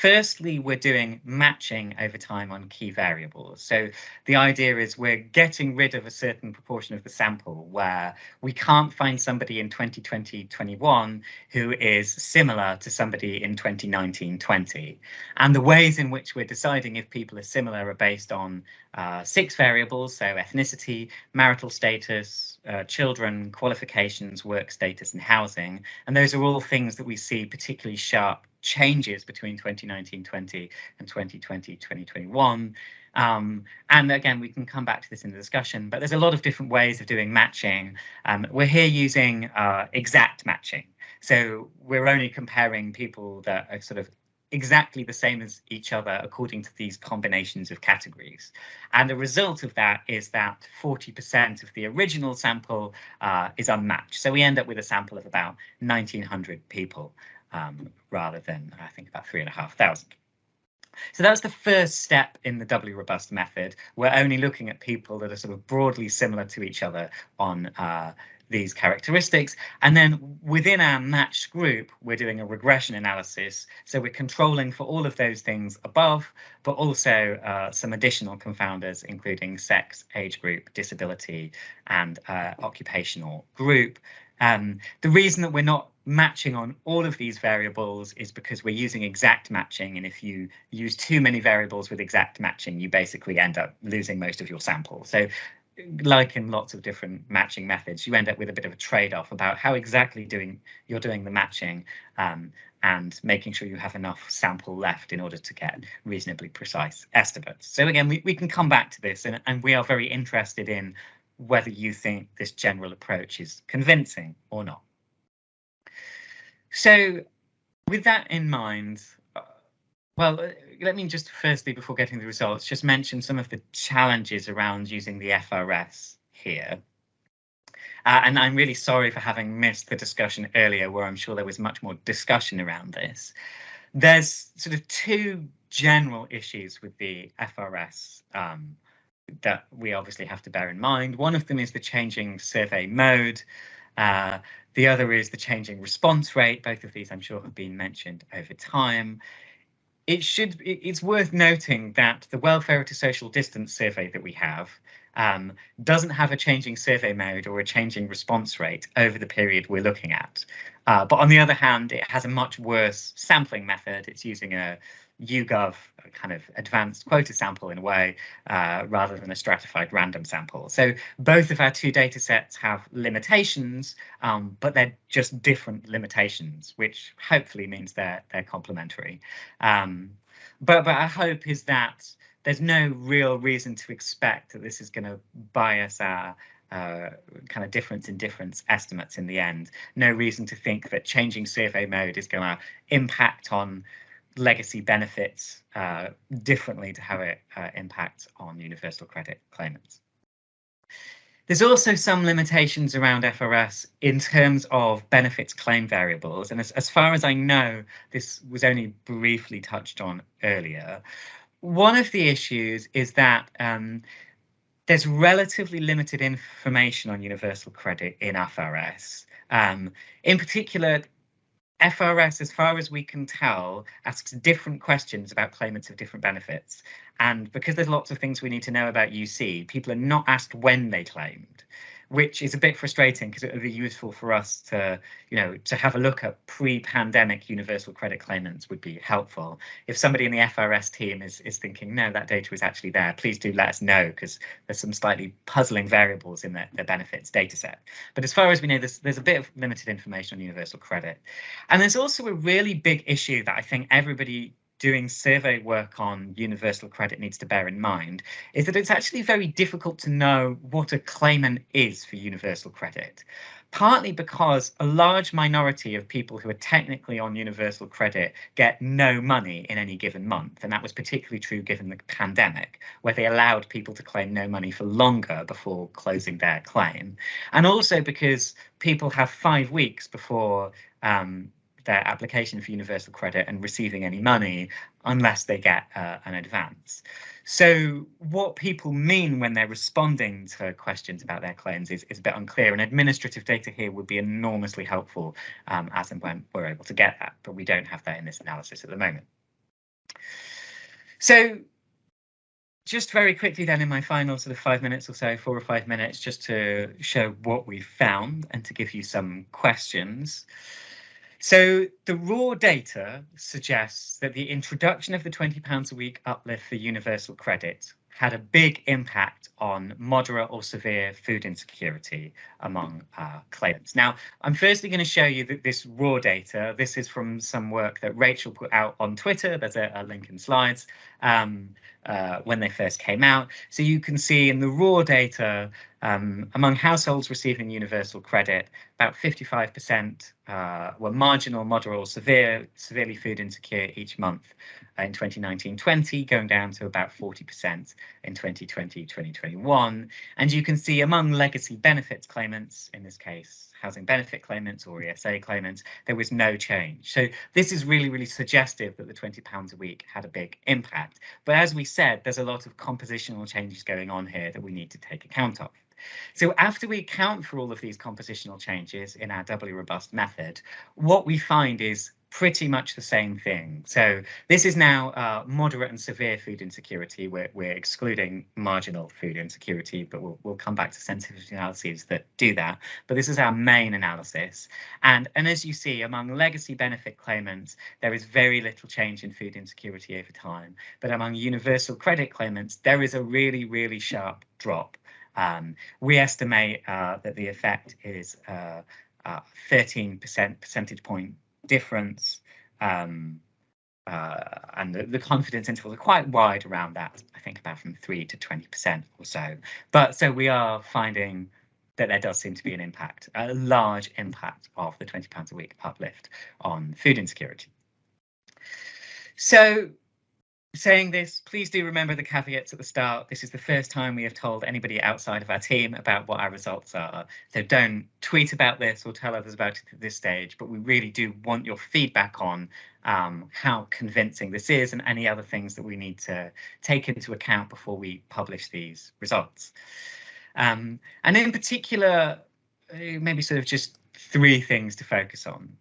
Speaker 2: Firstly, we're doing matching over time on key variables. So the idea is we're getting rid of a certain proportion of the sample where we can't find somebody in 2020-21 who is similar to somebody in 2019-20. And the ways in which we're deciding if people are similar are based on uh, six variables, so ethnicity, marital status, uh, children, qualifications, work status and housing. And those are all things that we see particularly sharp changes between 2019-20 and 2020-2021. Um, and again, we can come back to this in the discussion, but there's a lot of different ways of doing matching. Um, we're here using uh, exact matching. So we're only comparing people that are sort of exactly the same as each other according to these combinations of categories. And the result of that is that 40% of the original sample uh, is unmatched. So we end up with a sample of about 1900 people um, rather than I think about three and a half thousand. So that's the first step in the doubly robust method. We're only looking at people that are sort of broadly similar to each other on uh, these characteristics. And then within our matched group, we're doing a regression analysis. So we're controlling for all of those things above, but also uh, some additional confounders, including sex, age group, disability, and uh, occupational group. Um, the reason that we're not matching on all of these variables is because we're using exact matching. And if you use too many variables with exact matching, you basically end up losing most of your sample. So like in lots of different matching methods, you end up with a bit of a trade-off about how exactly doing you're doing the matching um, and making sure you have enough sample left in order to get reasonably precise estimates. So again, we, we can come back to this and, and we are very interested in whether you think this general approach is convincing or not. So with that in mind, uh, well, uh, let me just firstly, before getting the results, just mention some of the challenges around using the FRS here. Uh, and I'm really sorry for having missed the discussion earlier, where I'm sure there was much more discussion around this. There's sort of two general issues with the FRS um, that we obviously have to bear in mind. One of them is the changing survey mode. Uh, the other is the changing response rate. Both of these, I'm sure, have been mentioned over time. It should. It's worth noting that the welfare at social distance survey that we have um, doesn't have a changing survey mode or a changing response rate over the period we're looking at. Uh, but on the other hand, it has a much worse sampling method. It's using a YouGov kind of advanced quota sample in a way, uh, rather than a stratified random sample. So both of our two data sets have limitations, um, but they're just different limitations, which hopefully means they're they're complementary. Um, but but our hope is that there's no real reason to expect that this is going to bias our uh, kind of difference in difference estimates in the end. No reason to think that changing survey mode is going to impact on legacy benefits uh, differently to how it uh, impacts on universal credit claimants. There's also some limitations around FRS in terms of benefits claim variables. And as, as far as I know, this was only briefly touched on earlier one of the issues is that um, there's relatively limited information on universal credit in FRS. Um, in particular, FRS, as far as we can tell, asks different questions about claimants of different benefits. And because there's lots of things we need to know about UC, people are not asked when they claimed which is a bit frustrating because it would be useful for us to, you know, to have a look at pre-pandemic universal credit claimants would be helpful. If somebody in the FRS team is is thinking, no, that data is actually there, please do let us know because there's some slightly puzzling variables in the, their benefits data set. But as far as we know, there's, there's a bit of limited information on universal credit. And there's also a really big issue that I think everybody doing survey work on universal credit needs to bear in mind is that it's actually very difficult to know what a claimant is for universal credit. Partly because a large minority of people who are technically on universal credit get no money in any given month. And that was particularly true given the pandemic, where they allowed people to claim no money for longer before closing their claim. And also because people have five weeks before um, their application for universal credit and receiving any money unless they get uh, an advance. So what people mean when they're responding to questions about their claims is, is a bit unclear and administrative data here would be enormously helpful um, as and when we're able to get that, but we don't have that in this analysis at the moment. So just very quickly then in my final sort of five minutes or so, four or five minutes, just to show what we've found and to give you some questions. So the raw data suggests that the introduction of the £20 a week uplift for universal credit had a big impact on moderate or severe food insecurity among uh, claimants. Now, I'm firstly going to show you that this raw data, this is from some work that Rachel put out on Twitter. There's a, a link in slides um, uh, when they first came out. So you can see in the raw data, um, among households receiving universal credit, about 55% uh, were marginal, moderate, or severe, severely food insecure each month in 2019-20, going down to about 40% in 2020-2021. And you can see among legacy benefits claimants, in this case, housing benefit claimants or ESA claimants, there was no change. So this is really, really suggestive that the £20 a week had a big impact. But as we said, there's a lot of compositional changes going on here that we need to take account of. So after we account for all of these compositional changes in our doubly robust method, what we find is pretty much the same thing. So this is now uh, moderate and severe food insecurity. We're, we're excluding marginal food insecurity, but we'll, we'll come back to sensitivity analyses that do that. But this is our main analysis. And, and as you see, among legacy benefit claimants, there is very little change in food insecurity over time. But among universal credit claimants, there is a really, really sharp drop. Um, we estimate uh, that the effect is 13% percentage point difference um, uh, and the, the, confidence intervals are quite wide around that. I think about from three to 20% or so. But so we are finding that there does seem to be an impact, a large impact of the 20 pounds a week uplift on food insecurity. So saying this, please do remember the caveats at the start. This is the first time we have told anybody outside of our team about what our results are. So don't tweet about this or tell others about it at this stage, but we really do want your feedback on um, how convincing this is and any other things that we need to take into account before we publish these results. Um, and in particular, uh, maybe sort of just three things to focus on.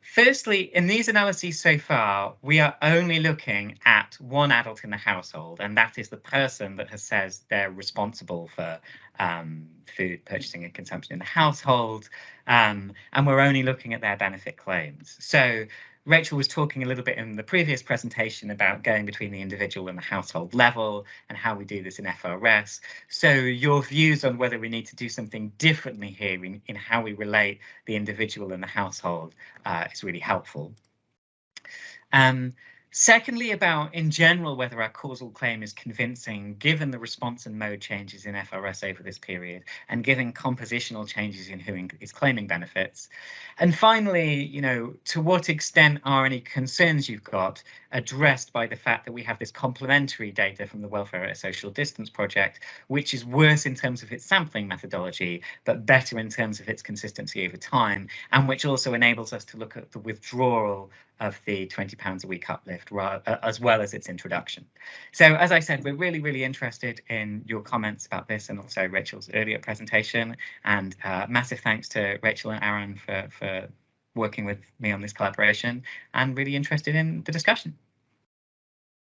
Speaker 2: Firstly, in these analyses so far, we are only looking at one adult in the household, and that is the person that has says they're responsible for um, food purchasing and consumption in the household, um, and we're only looking at their benefit claims. So Rachel was talking a little bit in the previous presentation about going between the individual and the household level and how we do this in FRS. So your views on whether we need to do something differently here in, in how we relate the individual and the household uh, is really helpful. Um, Secondly, about in general whether our causal claim is convincing given the response and mode changes in FRS over this period and given compositional changes in who is claiming benefits. And finally, you know, to what extent are any concerns you've got addressed by the fact that we have this complementary data from the Welfare at Social Distance Project, which is worse in terms of its sampling methodology, but better in terms of its consistency over time, and which also enables us to look at the withdrawal of the 20 pounds a week uplift uh, as well as its introduction. So as I said, we're really, really interested in your comments about this and also Rachel's earlier presentation and uh, massive thanks to Rachel and Aaron for, for working with me on this collaboration and really interested in the discussion.